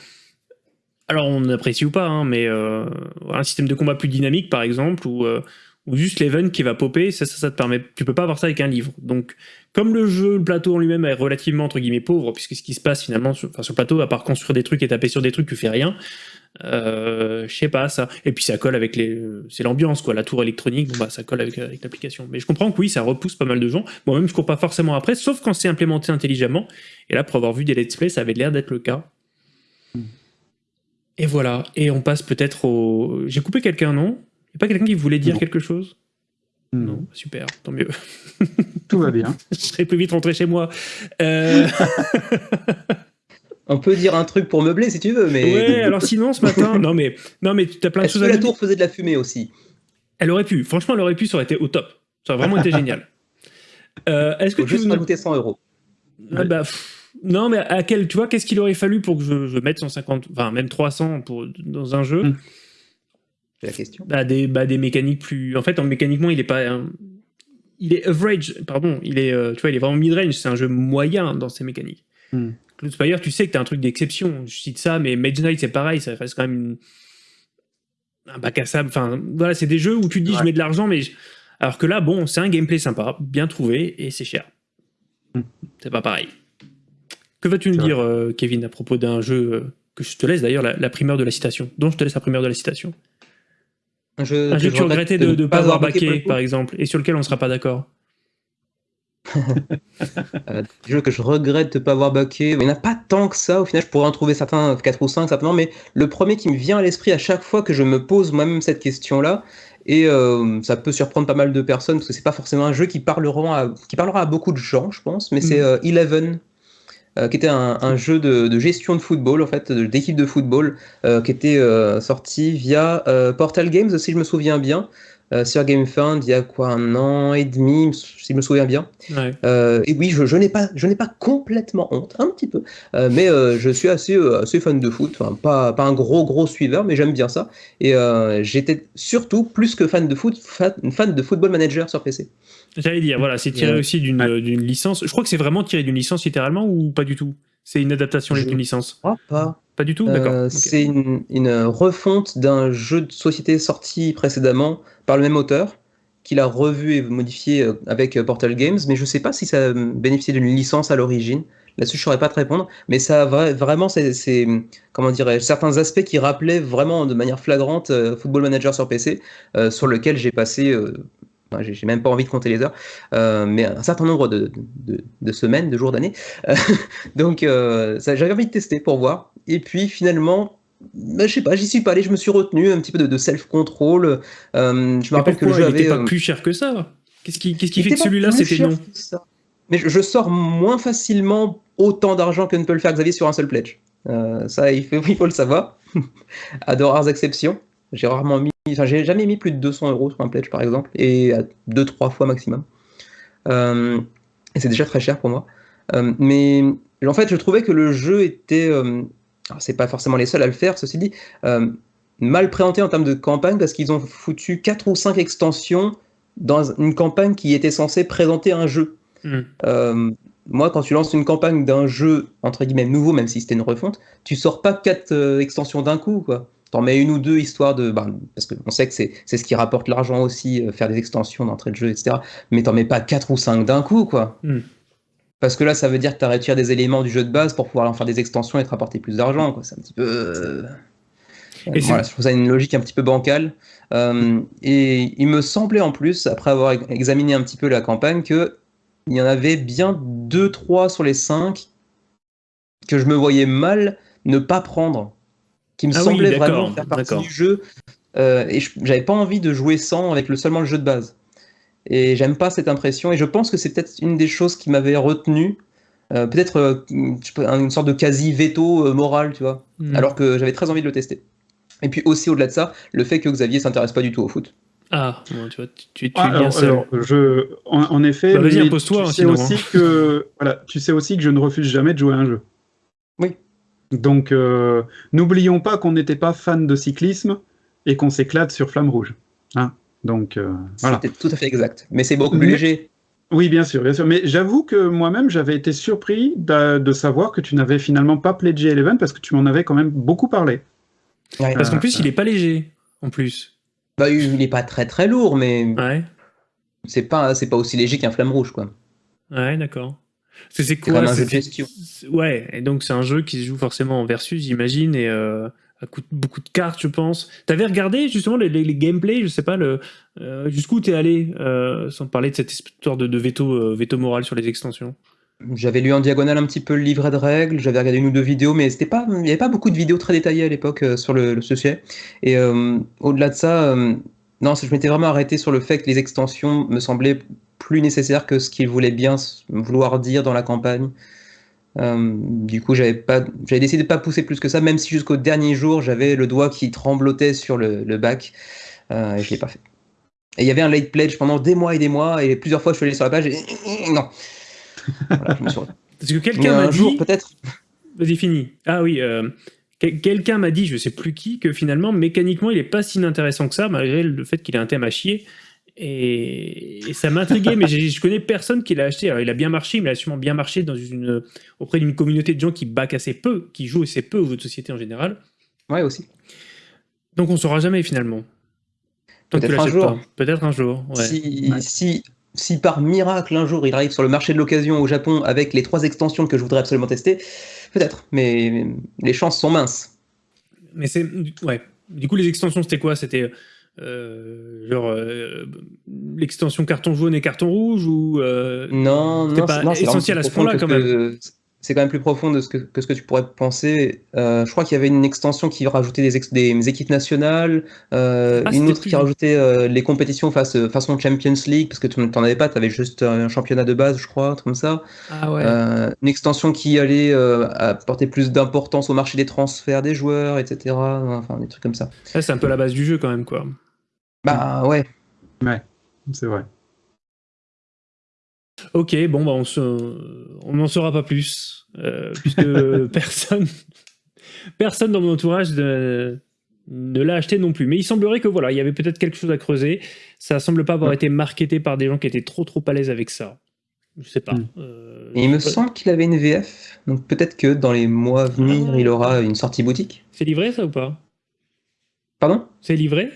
Alors on apprécie ou pas, hein, mais euh, un système de combat plus dynamique par exemple, ou, ou juste l'event qui va popper, ça, ça, ça te permet. Tu peux pas avoir ça avec un livre. Donc comme le jeu, le plateau en lui-même est relativement entre guillemets pauvre, puisque ce qui se passe finalement sur, sur le plateau, à part construire des trucs et taper sur des trucs, tu fais rien. Euh, je sais pas ça. Et puis ça colle avec les, c'est l'ambiance quoi. La tour électronique, bon bah ça colle avec, avec l'application. Mais je comprends que oui, ça repousse pas mal de gens. Moi-même, je cours pas forcément après, sauf quand c'est implémenté intelligemment. Et là, pour avoir vu des let's play, ça avait l'air d'être le cas. Et voilà. Et on passe peut-être au. J'ai coupé quelqu'un, non? Il a pas quelqu'un qui voulait dire quelque chose? Non, super, tant mieux. Tout va bien. je serais plus vite rentré chez moi. Euh... On peut dire un truc pour meubler si tu veux, mais. Ouais, alors sinon ce matin, non mais non mais tu as plein de choses à que la tour faisait de la fumée aussi? Elle aurait pu. Franchement, elle aurait pu. Ça aurait été au top. Ça aurait vraiment été génial. Euh, Est-ce que tu juste rajouter 100 euros ah, bah, Non, mais à quel, tu vois, qu'est-ce qu'il aurait fallu pour que je, mette 150, enfin même 300 pour dans un jeu? Hmm. La question. Bah, des, bah, des mécaniques plus. En fait, en mécaniquement, il est pas. Il est average, pardon. Il est, euh, tu vois, il est vraiment mid-range. C'est un jeu moyen dans ses mécaniques. Hmm. Cloud Spire, tu sais que tu as un truc d'exception. Je cite ça, mais Mage Knight, c'est pareil, ça reste quand même un bac à sable. Enfin, voilà, c'est des jeux où tu te dis, je mets de l'argent, mais. Alors que là, bon, c'est un gameplay sympa, bien trouvé, et c'est cher. Hmm. C'est pas pareil. Que vas-tu nous dire, euh, Kevin, à propos d'un jeu euh, que je te laisse d'ailleurs la, primeur de la citation, dont je te laisse la primeur de la citation? Un jeu, que, tu regrettais de ne pas avoir baqué, par exemple, et sur lequel on ne sera pas d'accord euh, jeu que je regrette de ne pas avoir baqué. Il n'y en a pas tant que ça. Au final, je pourrais en trouver certains, 4 ou 5 certainement. Mais le premier qui me vient à l'esprit à chaque fois que je me pose moi-même cette question-là, et euh, ça peut surprendre pas mal de personnes parce que c'est pas forcément un jeu qui parlera à, qui parlera à beaucoup de gens, je pense. Mais c'est mm. euh, Eleven. Qui était un, jeu de, gestion de football, en fait, d'équipe de football, qui était sorti via Portal Games, si je me souviens bien. Euh, sur GameFound il y a quoi un an et demi, si je me souviens bien. Euh, et oui, je, je n'ai pas, je n'ai pas complètement honte, un petit peu, euh, mais je suis assez, assez fan de foot. Enfin, pas, pas un gros gros suiveur, mais j'aime bien ça. Et j'étais surtout plus que fan de foot, fan, fan de Football Manager sur PC. J'allais dire, voilà, c'est tiré aussi d'une licence. Je crois que c'est vraiment tiré d'une licence littéralement ou pas du tout? C'est une adaptation d'une licence? pas. Pas du tout D'accord. C'est une, une, refonte d'un jeu de société sorti précédemment par le même auteur, qu'il a revu et modifié euh, avec euh, Portal Games, mais je ne sais pas si ça bénéficiait d'une licence à l'origine. Là-dessus, je ne saurais pas te répondre, mais ça a vraiment c'est comment dirais certains aspects qui rappelaient vraiment de manière flagrante euh, Football Manager sur PC, sur lequel j'ai passé, j'ai même pas envie de compter les heures, mais un certain nombre de, de, semaines, de jours, d'années. donc, j'avais envie de tester pour voir. Et puis finalement, bah, je sais pas, j'y suis pas allé, je me suis retenu un petit peu de, self-control. Euh, je me rappelle que le jeu avait. pas euh, plus cher que ça? Qu'est-ce qui, qu'est-ce qui fait que celui-là c'était non? Mais je, sors moins facilement autant d'argent que ne peut le faire Xavier sur un seul pledge. Euh, ça, il faut, il faut le savoir. à de rares exceptions. J'ai rarement mis. Enfin, j'ai jamais mis plus de 200 euros sur un pledge par exemple, et à 2-3 fois maximum. et c'est déjà très cher pour moi. mais en fait, je trouvais que le jeu était c'est pas forcément les seuls à le faire, ceci dit, euh, mal présenté en termes de campagne parce qu'ils ont foutu 4 ou 5 extensions dans une campagne qui était censée présenter un jeu. Hmm. Euh, moi, quand tu lances une campagne d'un jeu, entre guillemets, nouveau, même si c'était une refonte, tu sors pas 4 euh, extensions d'un coup, quoi. T'en mets une ou deux histoire de. Bah, parce qu'on sait que c'est ce qui rapporte l'argent aussi, faire des extensions d'entrée de jeu, etc. Mais t'en mets pas 4 ou 5 d'un coup, quoi. Hmm. Parce que là, ça veut dire que tu as retiré des éléments du jeu de base pour pouvoir en faire des extensions et te rapporter plus d'argent. C'est un petit peu. Euh, et voilà, je trouve ça une logique un petit peu bancale. Euh, et il me semblait en plus, après avoir examiné un petit peu la campagne, qu'il y en avait bien 2-3 sur les 5 que je me voyais mal ne pas prendre. Qui me ah semblait vraiment faire partie du jeu. Euh, et j'avais pas envie de jouer sans avec le, seulement le jeu de base. Et j'aime pas cette impression. Et je pense que c'est peut-être une des choses qui m'avait retenu. Euh, peut-être euh, une sorte de quasi veto euh, moral, tu vois. Hmm. Alors que j'avais très envie de le tester. Et puis aussi au-delà de ça, le fait que Xavier s'intéresse pas du tout au foot. Ah, tu vois, tu, es ah, bien seul. je, en, effet, bah, vas-y, impose-toi. Tu, sais aussi que, voilà, tu sais aussi que je ne refuse jamais de jouer à un jeu. Oui. Donc, n'oublions pas qu'on n'était pas fan de cyclisme et qu'on s'éclate sur Flamme Rouge. Hein donc, euh, voilà. C'était tout à fait exact. Mais c'est beaucoup plus léger. Oui, bien sûr, bien sûr. Mais j'avoue que moi-même, j'avais été surpris de, savoir que tu n'avais finalement pas pledgé Eleven parce que tu m'en avais quand même beaucoup parlé. Parce qu'en plus, il est pas léger, en plus. Bah, il n'est pas très très lourd, mais ouais. c'est pas c'est pas aussi léger qu'un flamme rouge, quoi. Ouais, d'accord. C'est quoi un jeu de gestion. Ouais, et donc c'est un jeu qui se joue forcément en versus, j'imagine, et euh, coûte beaucoup de cartes, je pense. T'avais regardé justement les, les, gameplays, je sais pas, le euh, jusqu'où t'es allé, euh, sans parler de cette histoire de, veto, euh, veto moral sur les extensions? J'avais lu en diagonale un petit peu le livret de règles, j'avais regardé une ou deux vidéos, mais il n'y avait pas beaucoup de vidéos très détaillées à l'époque sur le, sujet. Et au-delà de ça, non, je m'étais vraiment arrêté sur le fait que les extensions me semblaient plus nécessaires que ce qu'ils voulaient bien vouloir dire dans la campagne. Euh, du coup, j'avais pas, j'avais décidé de pas pousser plus que ça, même si jusqu'au dernier jour, j'avais le doigt qui tremblotait sur le, bac, euh, et je l'ai pas fait. Et il y avait un late pledge pendant des mois et des mois, et plusieurs fois, je suis allé sur la page et non. Parce que quelqu'un m'a dit, peut-être. Vas-y, fini. Ah oui. Euh, quelqu'un m'a dit, je sais plus qui, que finalement, mécaniquement, il est pas si inintéressant que ça, malgré le fait qu'il ait un thème à chier. Et, ça m'intriguait, mais je connais personne qui l'a acheté. Alors, il a bien marché, mais il a sûrement bien marché dans une, auprès d'une communauté de gens qui back assez peu, qui jouent assez peu aux jeux de société en général. Ouais, aussi. Donc on ne saura jamais finalement. Peut-être un jour. Peut-être un jour. Si, si, si, par miracle un jour il arrive sur le marché de l'occasion au Japon avec les trois extensions que je voudrais absolument tester, peut-être. Mais les chances sont minces. Mais c'est. Ouais. Du coup, les extensions, c'était quoi? C'était euh, genre euh, l'extension carton jaune et carton rouge ou euh, non non pas essentiel à ce point-là quand même c'est quand même plus profond de ce que, que, ce que tu pourrais penser. Je crois qu'il y avait une extension qui rajoutait des, des équipes nationales, ah, une autre qui rajoutait les compétitions face, façon Champions League, parce que tu n'en avais pas, tu avais juste un championnat de base, je crois, comme ça. Ah ouais. une extension qui allait apporter plus d'importance au marché des transferts des joueurs, etc. Enfin, des trucs comme ça. c'est un peu la base du jeu quand même, quoi. Bah ouais. Ouais, c'est vrai. Ok, bon, bah on on n'en saura pas plus, euh, puisque personne, personne dans mon entourage ne, l'a acheté non plus. Mais il semblerait que voilà, il y avait peut-être quelque chose à creuser. Ça semble pas avoir été marketé par des gens qui étaient trop trop à l'aise avec ça. Je sais pas. Hmm. Euh, il me semble qu'il avait une VF, donc peut-être que dans les mois à venir, il aura une sortie boutique. C'est livré ça ou pas? Pardon? C'est livré?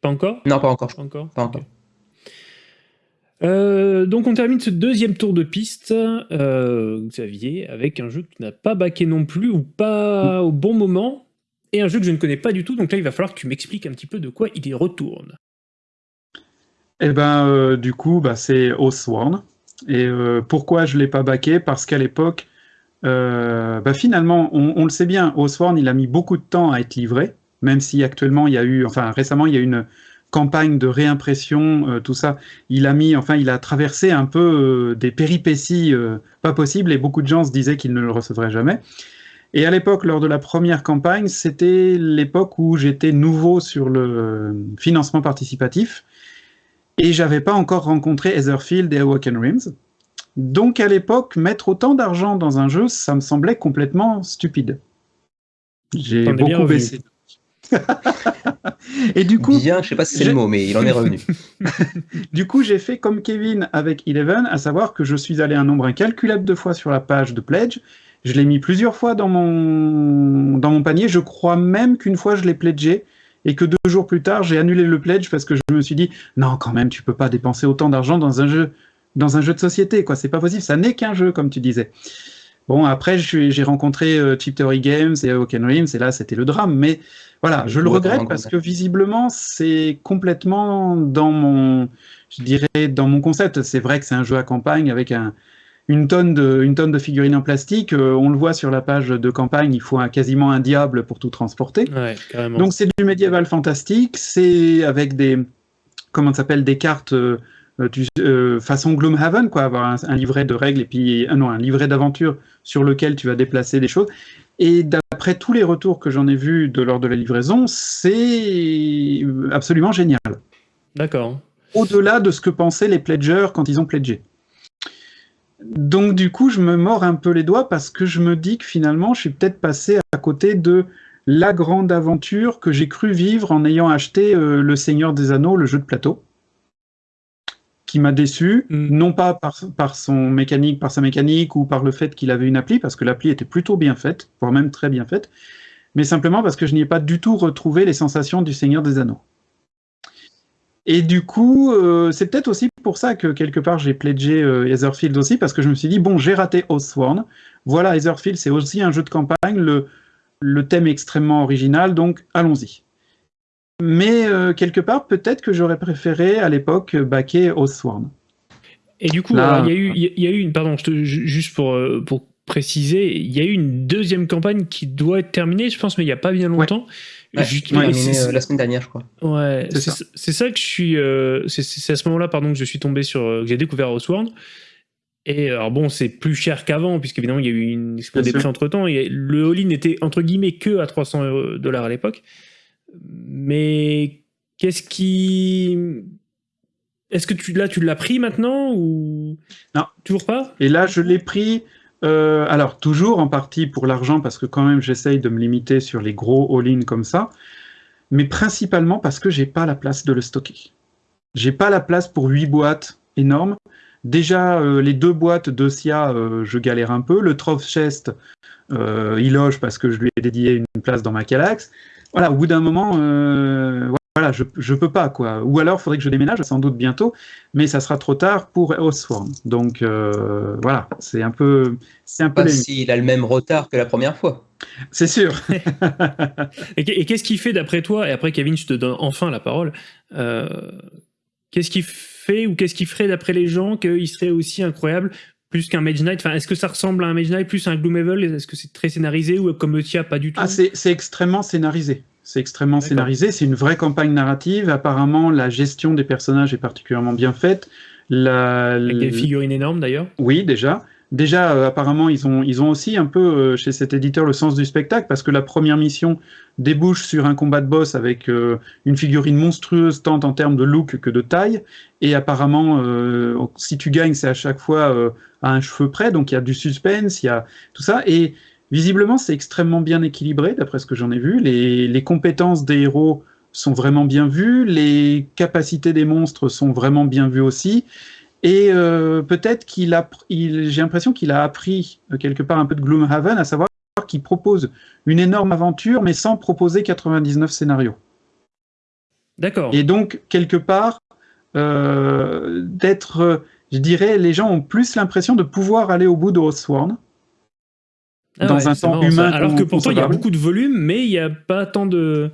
Pas encore? Non, pas encore. Pas encore? Pas encore. Euh, donc on termine ce deuxième tour de piste, euh, Xavier, avec un jeu que tu n'as pas baqué non plus ou pas au bon moment, et un jeu que je ne connais pas du tout, donc là il va falloir que tu m'expliques un petit peu de quoi il y retourne. Eh ben euh, du coup bah, c'est Oathsworn, et pourquoi je ne l'ai pas baqué? Parce qu'à l'époque, bah, finalement on, on, le sait bien, Oathsworn il a mis beaucoup de temps à être livré, même si actuellement il y a eu, enfin récemment il y a eu une campagne de réimpression, euh, tout ça, il a mis, enfin, il a traversé un peu euh, des péripéties euh, pas possibles et beaucoup de gens se disaient qu'il ne le recevrait jamais. Et à l'époque, lors de la première campagne, c'était l'époque où j'étais nouveau sur le financement participatif et j'avais pas encore rencontré Etherfield et Awaken Rims. Donc à l'époque, mettre autant d'argent dans un jeu, ça me semblait complètement stupide. J'ai beaucoup baissé. et du coup, bien, je sais pas si c'est le mot, mais il en est revenu. du coup, j'ai fait comme Kevin avec Eleven, à savoir que je suis allé un nombre incalculable de fois sur la page de pledge. Je l'ai mis plusieurs fois dans mon dans mon panier. Je crois même qu'une fois je l'ai pledgé et que deux jours plus tard j'ai annulé le pledge parce que je me suis dit non quand même tu peux pas dépenser autant d'argent dans un jeu dans un jeu de société quoi. C'est pas possible. Ça n'est qu'un jeu comme tu disais. Bon, après, j'ai rencontré euh, Chip Theory Games et Oaken Rims, et là, c'était le drame. Mais voilà, je le regrette parce que visiblement, c'est complètement dans mon, je dirais, dans mon concept. C'est vrai que c'est un jeu à campagne avec un, une, tonne de, une tonne de figurines en plastique. Euh, on le voit sur la page de campagne, il faut un, quasiment un diable pour tout transporter. Ouais, Donc, c'est du médiéval fantastique. C'est avec des, comment s'appelle, des cartes. Euh, euh, euh, façon Gloomhaven, quoi, avoir un, livret de règles et puis euh, non, un livret d'aventure sur lequel tu vas déplacer des choses. Et d'après tous les retours que j'en ai vus de lors de la livraison, c'est absolument génial. D'accord. Au-delà de ce que pensaient les pledgers quand ils ont pledgé. Donc du coup, je me mords un peu les doigts parce que je me dis que finalement, je suis peut-être passé à côté de la grande aventure que j'ai cru vivre en ayant acheté Le Seigneur des Anneaux, le jeu de plateau qui m'a déçu, mm. non pas par, par, son mécanique, par sa mécanique ou par le fait qu'il avait une appli, parce que l'appli était plutôt bien faite, voire même très bien faite, mais simplement parce que je n'y ai pas du tout retrouvé les sensations du Seigneur des Anneaux. Et du coup, euh, c'est peut-être aussi pour ça que quelque part j'ai pledgé euh, Etherfield aussi, parce que je me suis dit, bon, j'ai raté Oathsworn, voilà, Etherfield c'est aussi un jeu de campagne, le, le thème est extrêmement original, donc allons-y. Mais euh, quelque part, peut-être que j'aurais préféré à l'époque baquer Oathsworn. Et du coup, il y, a eu, y a eu une, pardon, juste pour, euh, pour préciser, il y a eu une deuxième campagne qui doit être terminée, je pense, mais il n'y a pas bien longtemps. Ouais. Euh, la semaine dernière, je crois. Ouais, c'est ça. que je suis. c'est à ce moment-là, pardon, que je suis tombé sur. que j'ai découvert Oathsworn. Et alors bon, c'est plus cher qu'avant, puisqu'évidemment, il y a eu une explosion des prix entre temps. Et le all-in était entre guillemets que à 300 dollars à l'époque. Mais qu'est-ce qui. Est-ce que tu, là, tu l'as pris maintenant ou. Non. Toujours pas? Et là, je l'ai pris. Euh, alors, toujours en partie pour l'argent, parce que quand même, j'essaye de me limiter sur les gros all-in comme ça. Mais principalement parce que j'ai pas la place de le stocker. J'ai pas la place pour 8 boîtes énormes. Déjà, euh, les deux boîtes de SIA, euh, je galère un peu. Le Troph Chest, il loge parce que je lui ai dédié une place dans ma Calax voilà, au bout d'un moment, euh, voilà, je, je peux pas, quoi. Ou alors, il faudrait que je déménage, sans doute bientôt, mais ça sera trop tard pour Osworm. Donc, euh, voilà, c'est un peu... C'est un peu pas s'il a le même retard que la première fois. C'est sûr. et qu'est-ce qui fait, d'après toi, et après, Kevin, je te donne enfin la parole, euh, qu'est-ce qui fait ou qu'est-ce qui ferait, d'après les gens, qu'il serait aussi incroyable plus qu'un Mage Knight enfin, Est-ce que ça ressemble à un Mage Knight plus à un Gloomhaven Est-ce que c'est très scénarisé ou comme Tia, pas du tout? Ah, c'est extrêmement scénarisé. C'est extrêmement scénarisé. C'est une vraie campagne narrative. Apparemment, la gestion des personnages est particulièrement bien faite. La... Avec des figurines énormes d'ailleurs Oui, déjà. Déjà, euh, apparemment, ils ont, ils ont aussi un peu, euh, chez cet éditeur, le sens du spectacle, parce que la première mission débouche sur un combat de boss avec euh, une figurine monstrueuse, tant en termes de look que de taille, et apparemment, si tu gagnes, c'est à chaque fois à un cheveu près, donc il y a du suspense, il y a tout ça, et visiblement, c'est extrêmement bien équilibré, d'après ce que j'en ai vu. Les, les compétences des héros sont vraiment bien vues, les capacités des monstres sont vraiment bien vues aussi, et euh, peut-être qu'il a, j'ai l'impression qu'il a appris euh, quelque part un peu de Gloomhaven, à savoir qu'il propose une énorme aventure, mais sans proposer 99 scénarios. D'accord. Et donc, quelque part, euh, d'être, je dirais, les gens ont plus l'impression de pouvoir aller au bout de Oathsworn. Ah dans un temps humain. Alors que pourtant, il y a beaucoup de volume, mais il n'y a pas tant de.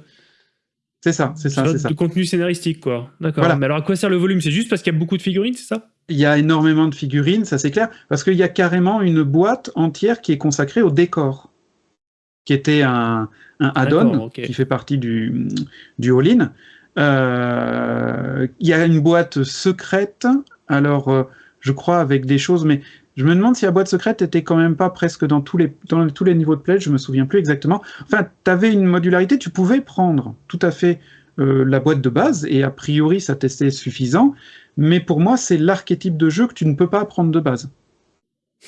C'est ça, c'est ça, c'est ça. De contenu scénaristique, quoi. D'accord. Mais alors, à quoi sert le volume? C'est juste parce qu'il y a beaucoup de figurines, c'est ça? Il y a énormément de figurines, ça c'est clair, parce qu'il y a carrément une boîte entière qui est consacrée au décor, qui était un, un add-on, qui fait partie du, du all-in. Euh, il y a une boîte secrète, alors euh, je crois avec des choses, mais je me demande si la boîte secrète était quand même pas presque dans tous les, dans tous les niveaux de pledge, je me souviens plus exactement. Enfin, tu avais une modularité, tu pouvais prendre tout à fait euh, la boîte de base, et a priori ça testait suffisant, mais pour moi c'est l'archétype de jeu que tu ne peux pas prendre de base.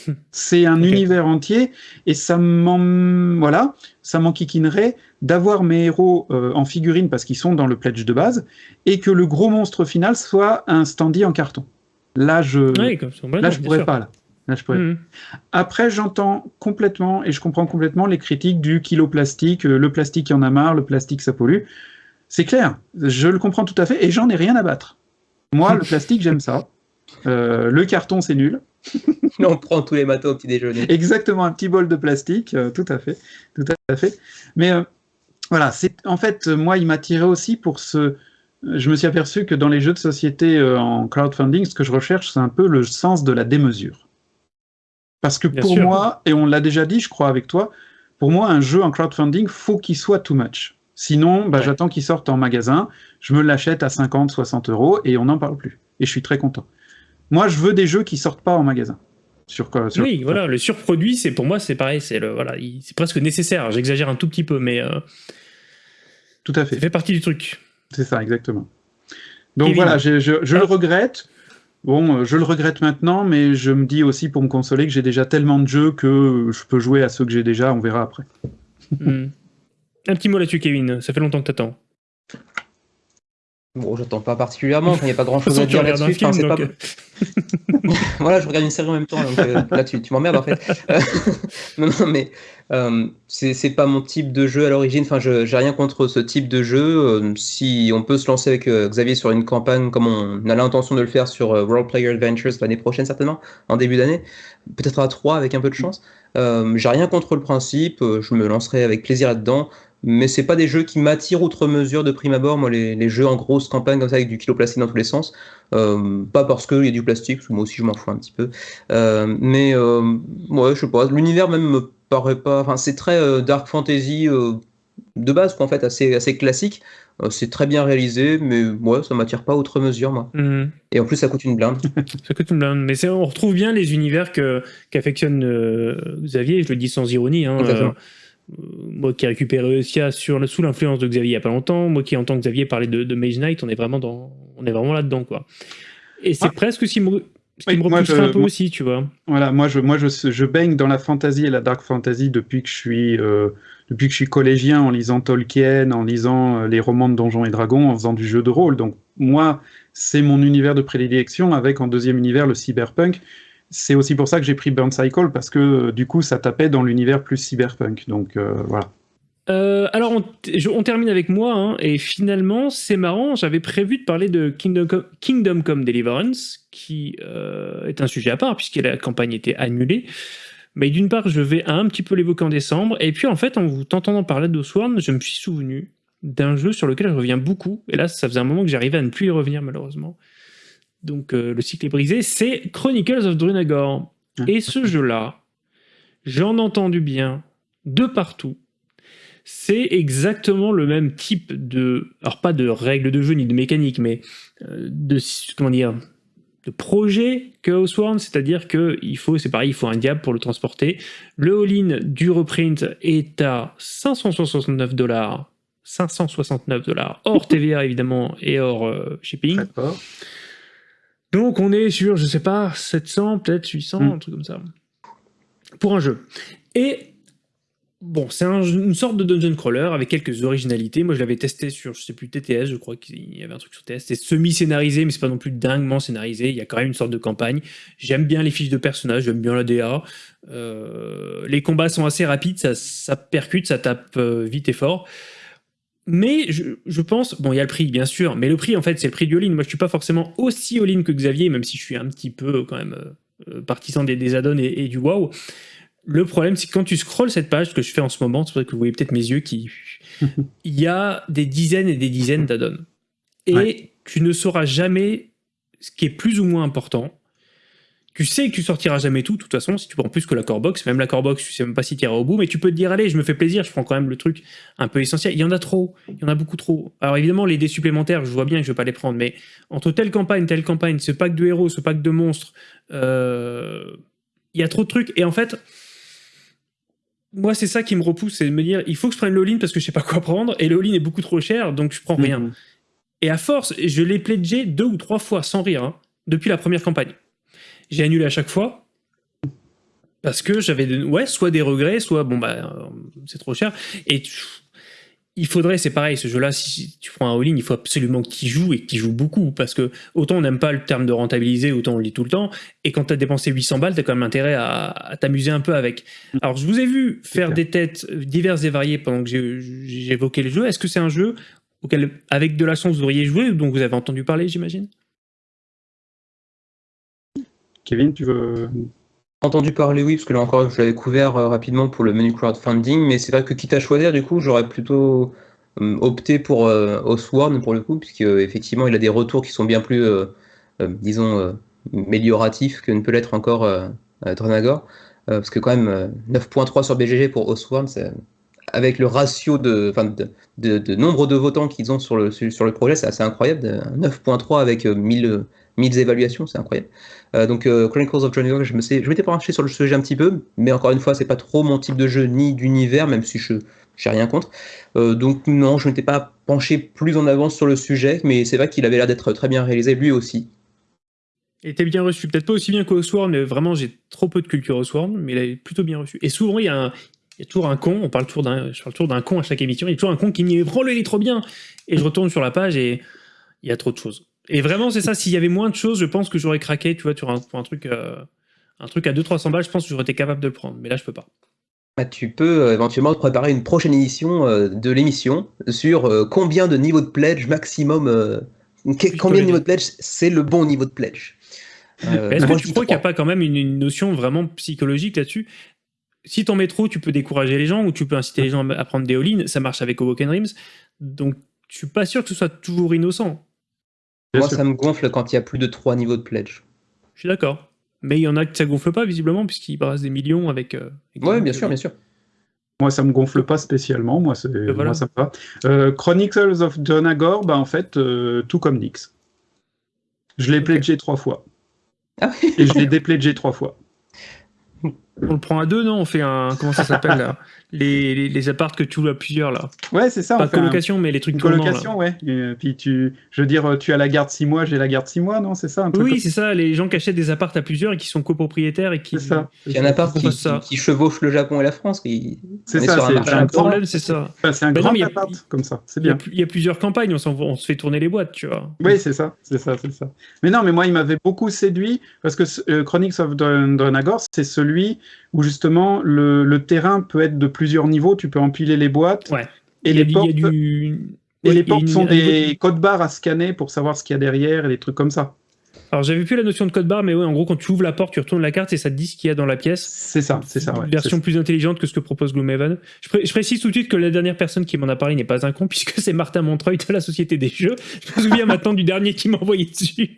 C'est un univers entier, et ça m'en voilà, ça m'enquiquinerait d'avoir mes héros euh, en figurine parce qu'ils sont dans le pledge de base, et que le gros monstre final soit un standy en carton. Là, je, là, je pourrais pas. Là. Mhm. Après, j'entends complètement et je comprends complètement les critiques du kilo plastique, euh, le plastique, il y en a marre, le plastique, ça pollue. C'est clair, je le comprends tout à fait et j'en ai rien à battre. Moi, le plastique, j'aime ça. Euh, le carton, c'est nul. On prend tous les matins au petit déjeuner. Exactement, un petit bol de plastique, euh, tout à fait, tout à fait. Mais voilà, c'est en fait, moi, il m'a tiré aussi pour ce. Je me suis aperçu que dans les jeux de société en crowdfunding, ce que je recherche, c'est un peu le sens de la démesure. Parce que pour moi, et on l'a déjà dit, je crois, avec toi, pour moi, un jeu en crowdfunding, faut qu'il soit too much. Sinon, bah, j'attends qu'il sorte en magasin, je me l'achète à 50, 60 euros et on n'en parle plus. Et je suis très content. Moi, je veux des jeux qui sortent pas en magasin. Sur, sur... Oui, voilà, le surproduit, c'est pour moi, c'est pareil, c'est voilà, c'est presque nécessaire. J'exagère un tout petit peu, mais euh, tout à fait. Ça fait partie du truc. C'est ça, exactement. Donc voilà, je, je le regrette. Bon, euh, je le regrette maintenant, mais je me dis aussi pour me consoler que j'ai déjà tellement de jeux que je peux jouer à ceux que j'ai déjà, on verra après. Hmm. Un petit mot là-dessus, Kevin. Ça fait longtemps que t'attends. Bon, j'attends pas particulièrement, il n'y a pas grand chose à dire là-dessus. Euh. voilà, je regarde une série en même temps, donc euh, là tu, m'emmerdes en fait. non, non, mais euh, c'est pas mon type de jeu à l'origine, enfin j'ai rien contre ce type de jeu. si on peut se lancer avec Xavier sur une campagne comme on a l'intention de le faire sur World Player Adventures l'année prochaine certainement, en début d'année, peut-être à 3 avec un peu de chance. j'ai rien contre le principe, je me lancerai avec plaisir là-dedans mais c'est pas des jeux qui m'attirent outre mesure de prime abord. Moi, les, jeux en grosse campagne comme ça avec du kilo plastique dans tous les sens, euh, pas parce qu'il y a du plastique, parce moi aussi je m'en fous un petit peu. Euh, mais euh, ouais, je sais pas, l'univers même me paraît pas. Enfin, c'est très dark fantasy de base, quoi, en fait, assez, assez classique. c'est très bien réalisé, mais ouais, ça m'attire pas outre mesure, moi. Mhm. Et en plus, ça coûte une blinde. ça coûte une blinde. Mais on retrouve bien les univers qu'affectionne Xavier, je le dis sans ironie. Hein, euh, moi qui ai récupéré Eussia sur, sous l'influence de Xavier il n'y a pas longtemps, moi qui entends Xavier parler de, de Mage Knight, on est vraiment, dans, on est vraiment là-dedans. quoi. Et c'est ah. presque ce qui me, un peu aussi, tu vois. Voilà, moi, je, moi je, je, baigne dans la fantasy et la dark fantasy depuis que je suis, euh, depuis que je suis collégien en lisant Tolkien, en lisant euh, les romans de Donjons et Dragons, en faisant du jeu de rôle. Donc moi, c'est mon univers de prédilection avec en deuxième univers le cyberpunk c'est aussi pour ça que j'ai pris Burn Cycle, parce que euh, du coup, ça tapait dans l'univers plus cyberpunk. Donc voilà. Euh, alors, on, termine avec moi, hein, et finalement, c'est marrant, j'avais prévu de parler de Kingdom, Come Deliverance, qui est un sujet à part, puisque la campagne était annulée. Mais d'une part, je vais un petit peu l'évoquer en décembre, et puis en fait, en vous tentant parler de Sworn, je me suis souvenu d'un jeu sur lequel je reviens beaucoup, et là, ça faisait un moment que j'arrivais à ne plus y revenir, malheureusement donc euh, le cycle est brisé, c'est Chronicles of Drunagor. Et ce jeu-là, j'en entends du bien de partout. C'est exactement le même type de, alors pas de règles de jeu ni de mécanique, mais euh, de comment dire, de projet que Houseworn, c'est-à-dire que il faut, c'est pareil, il faut un diable pour le transporter. Le all-in du reprint est à 569 dollars, 569 dollars hors TVA évidemment et hors euh, shipping. Donc on est sur, je sais pas, 700, peut-être 800, Mm. un truc comme ça. Pour un jeu. Et bon, c'est un- une sorte de dungeon crawler avec quelques originalités. Moi je l'avais testé sur, je sais plus, TTS, je crois qu'il y avait un truc sur TTS. C'est semi-scénarisé, mais c'est pas non plus dinguement scénarisé. Il y a quand même une sorte de campagne. J'aime bien les fiches de personnages, j'aime bien la DA. Euh, les combats sont assez rapides, ça, percute, ça tape euh, vite et fort. Mais je, pense, bon, il y a le prix, bien sûr, mais le prix, en fait, c'est le prix du all-in. Moi, je suis pas forcément aussi all-in que Xavier, même si je suis un petit peu, quand même, euh, partisan des, des add-ons et du wow. Le problème, c'est que quand tu scrolles cette page, ce que je fais en ce moment, c'est vrai que vous voyez peut-être mes yeux qui. Il y a des dizaines et des dizaines d'add-ons. Et Ouais. tu ne sauras jamais ce qui est plus ou moins important. Tu sais que tu sortiras jamais tout, de toute façon, si tu prends plus que la core box. Même la core box, tu sais même pas si tu iras au bout, mais tu peux te dire, allez, je me fais plaisir, je prends quand même le truc un peu essentiel. Il y en a trop, il y en a beaucoup trop. Alors évidemment, les dés supplémentaires, je vois bien que je vais pas les prendre, mais entre telle campagne, telle campagne, ce pack de héros, ce pack de monstres, euh, il y a trop de trucs. Et en fait, moi, c'est ça qui me repousse, c'est de me dire, il faut que je prenne le all-in parce que je sais pas quoi prendre, et le all-in est beaucoup trop cher, donc je prends rien. Mhm. Et à force, je l'ai pledgé deux ou trois fois, sans rire, hein, depuis la première campagne. J'ai annulé à chaque fois. Parce que j'avais ouais, soit des regrets, soit bon bah euh, c'est trop cher. Et il faudrait, c'est pareil, ce jeu-là, si tu prends un all-in, il faut absolument que tu joues et que tu joues beaucoup. Parce que autant on n'aime pas le terme de rentabiliser, autant on le dit tout le temps. Et quand tu as dépensé 800 balles, tu as quand même intérêt à, à t'amuser un peu avec. Alors je vous ai vu faire des têtes diverses et variées pendant que évoqué le jeu. Est-ce que c'est un jeu auquel, avec de la chance, vous auriez joué ou dont vous avez entendu parler, j'imagine? Kevin, tu veux. Entendu parler, oui, parce que là encore, je l'avais couvert euh, rapidement pour le menu crowdfunding, mais c'est vrai que quitte à choisir, du coup, j'aurais plutôt euh, opté pour euh, pour le coup, puisque euh, effectivement, il a des retours qui sont bien plus, euh, disons, amélioratifs que ne peut l'être encore Euh, parce que quand même, euh, 9.3 sur BGG pour c'est avec le ratio de, de, de- nombre de votants qu'ils ont sur le, sur le projet, c'est assez incroyable. de- 9.3 avec euh, 1000, euh, 1000 évaluations, c'est incroyable. Euh, donc euh, Chronicles of Dronagor, je me je m'étais penché sur le sujet un petit peu, mais encore une fois, c'est pas trop mon type de jeu ni d'univers, même si je j'ai rien contre. Euh, donc non, je m'étais pas penché plus en avance sur le sujet, mais c'est vrai qu'il avait l'air d'être très bien réalisé lui aussi. Il était bien reçu, peut-être pas aussi bien qu'Osworn, mais vraiment j'ai trop peu de culture Osworn, mais il est plutôt bien reçu. Et souvent il y a, un, il y a toujours un con, on parle toujours d'un, parle toujours d'un con à chaque émission, il y a toujours un con qui me dit prends-le, il est trop bien? Et je retourne sur la page et il y a trop de choses. Et vraiment c'est ça, s'il y avait moins de choses, je pense que j'aurais craqué, tu vois, tu un, pour un truc, euh, un truc à 200-300 balles, je pense que j'aurais été capable de le prendre, mais là je peux pas. Bah, tu peux euh, éventuellement te préparer une prochaine édition euh, de l'émission sur euh, combien de niveaux de pledge maximum, que- combien de niveaux de pledge c'est le bon niveau de pledge? Est-ce que tu crois qu'il n'y a pas quand même une, une notion vraiment psychologique là-dessus? Si t'en mets trop, tu peux décourager les gens ou tu peux inciter les gens à prendre des all-in. Ça marche avec Awoken Dreams. Donc, je suis pas sûr que ce soit toujours innocent. Bien Moi, sûr. ça me gonfle quand il y a plus de 3 niveaux de pledge. Je suis d'accord. Mais il y en a que ça gonfle pas, visiblement, puisqu'ils brassent des millions avec. euh, avec Ouais, bien sûr, bien sûr. Moi, ça me gonfle pas spécialement. Moi, c'est voilà. moi, ça me va. Euh, Chronicles of Dronagor, bah, en fait, euh, tout comme Nix. Je l'ai pledgé trois fois. Ah oui. Et je l'ai dépledgé trois fois. On le prend à deux, non? On fait un. Comment ça s'appelle là? Les, les, les apparts que tu loues à plusieurs, là. Ouais, c'est ça. Pas un- colocation, mais les trucs une tournants, colocation, ouais. Et puis tu, je veux dire, tu as la garde six mois, j'ai la garde six mois, non? C'est ça un truc Oui, comme- c'est ça, les gens qui achètent des apparts à plusieurs et qui sont copropriétaires et qui. c'est ça. Il y a pas Ils qui, chevauchent le Japon et la France. qui- C'est ça, un c'est- un problème, c'est ça. Enfin, c'est un grand mais il y a- appart comme ça. C'est Il y, a, bien. il y a plusieurs campagnes, on, se fait tourner les boîtes, tu vois. Oui, c'est ça, c'est ça, c'est ça. Mais non, mais moi, il m'avait beaucoup séduit parce que euh, Chronicles of Dron- Dronagor, c'est celui où justement le, le terrain peut être de plusieurs niveaux. Tu peux empiler les boîtes Ouais. et les portes. du... Et Ouais, les portes une- sont de- des codes barres à scanner pour savoir ce qu'il y a derrière et des trucs comme ça. Alors j'avais plus la notion de code barre, mais ouais, en gros, quand tu ouvres la porte, tu retournes la carte et ça te dit ce qu'il y a dans la pièce. C'est ça, c'est ça. Ouais, version plus intelligente que ce que propose Gloomhaven. Je, pré- je précise tout de suite que la dernière personne qui m'en a parlé n'est pas un con, puisque c'est Martin Montreuil de la Société des Jeux. Je me souviens maintenant du dernier qui m'a envoyé dessus.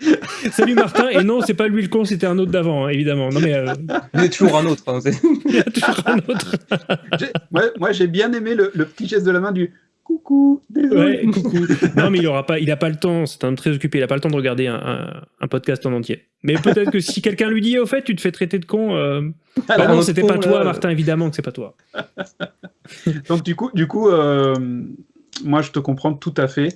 Salut Martin, et non, c'est pas lui le con, c'était un autre d'avant, hein, évidemment. Non, mais. Euh... Il y a toujours un autre. Hein, Il y a toujours un autre. moi, moi j'ai bien aimé le, le, petit geste de la main du coucou, désolé. Ouais, coucou. Non, mais il aura pas, il a pas le temps, c'est un très occupé, il a pas le temps de regarder un, un, un podcast en entier. Mais peut-être que si quelqu'un lui dit, au fait, tu te fais traiter de con. Euh... Alors, bah non, c'était pas toi, là. Martin, évidemment que c'est pas toi. Donc du coup, du coup, euh, moi je te comprends tout à fait.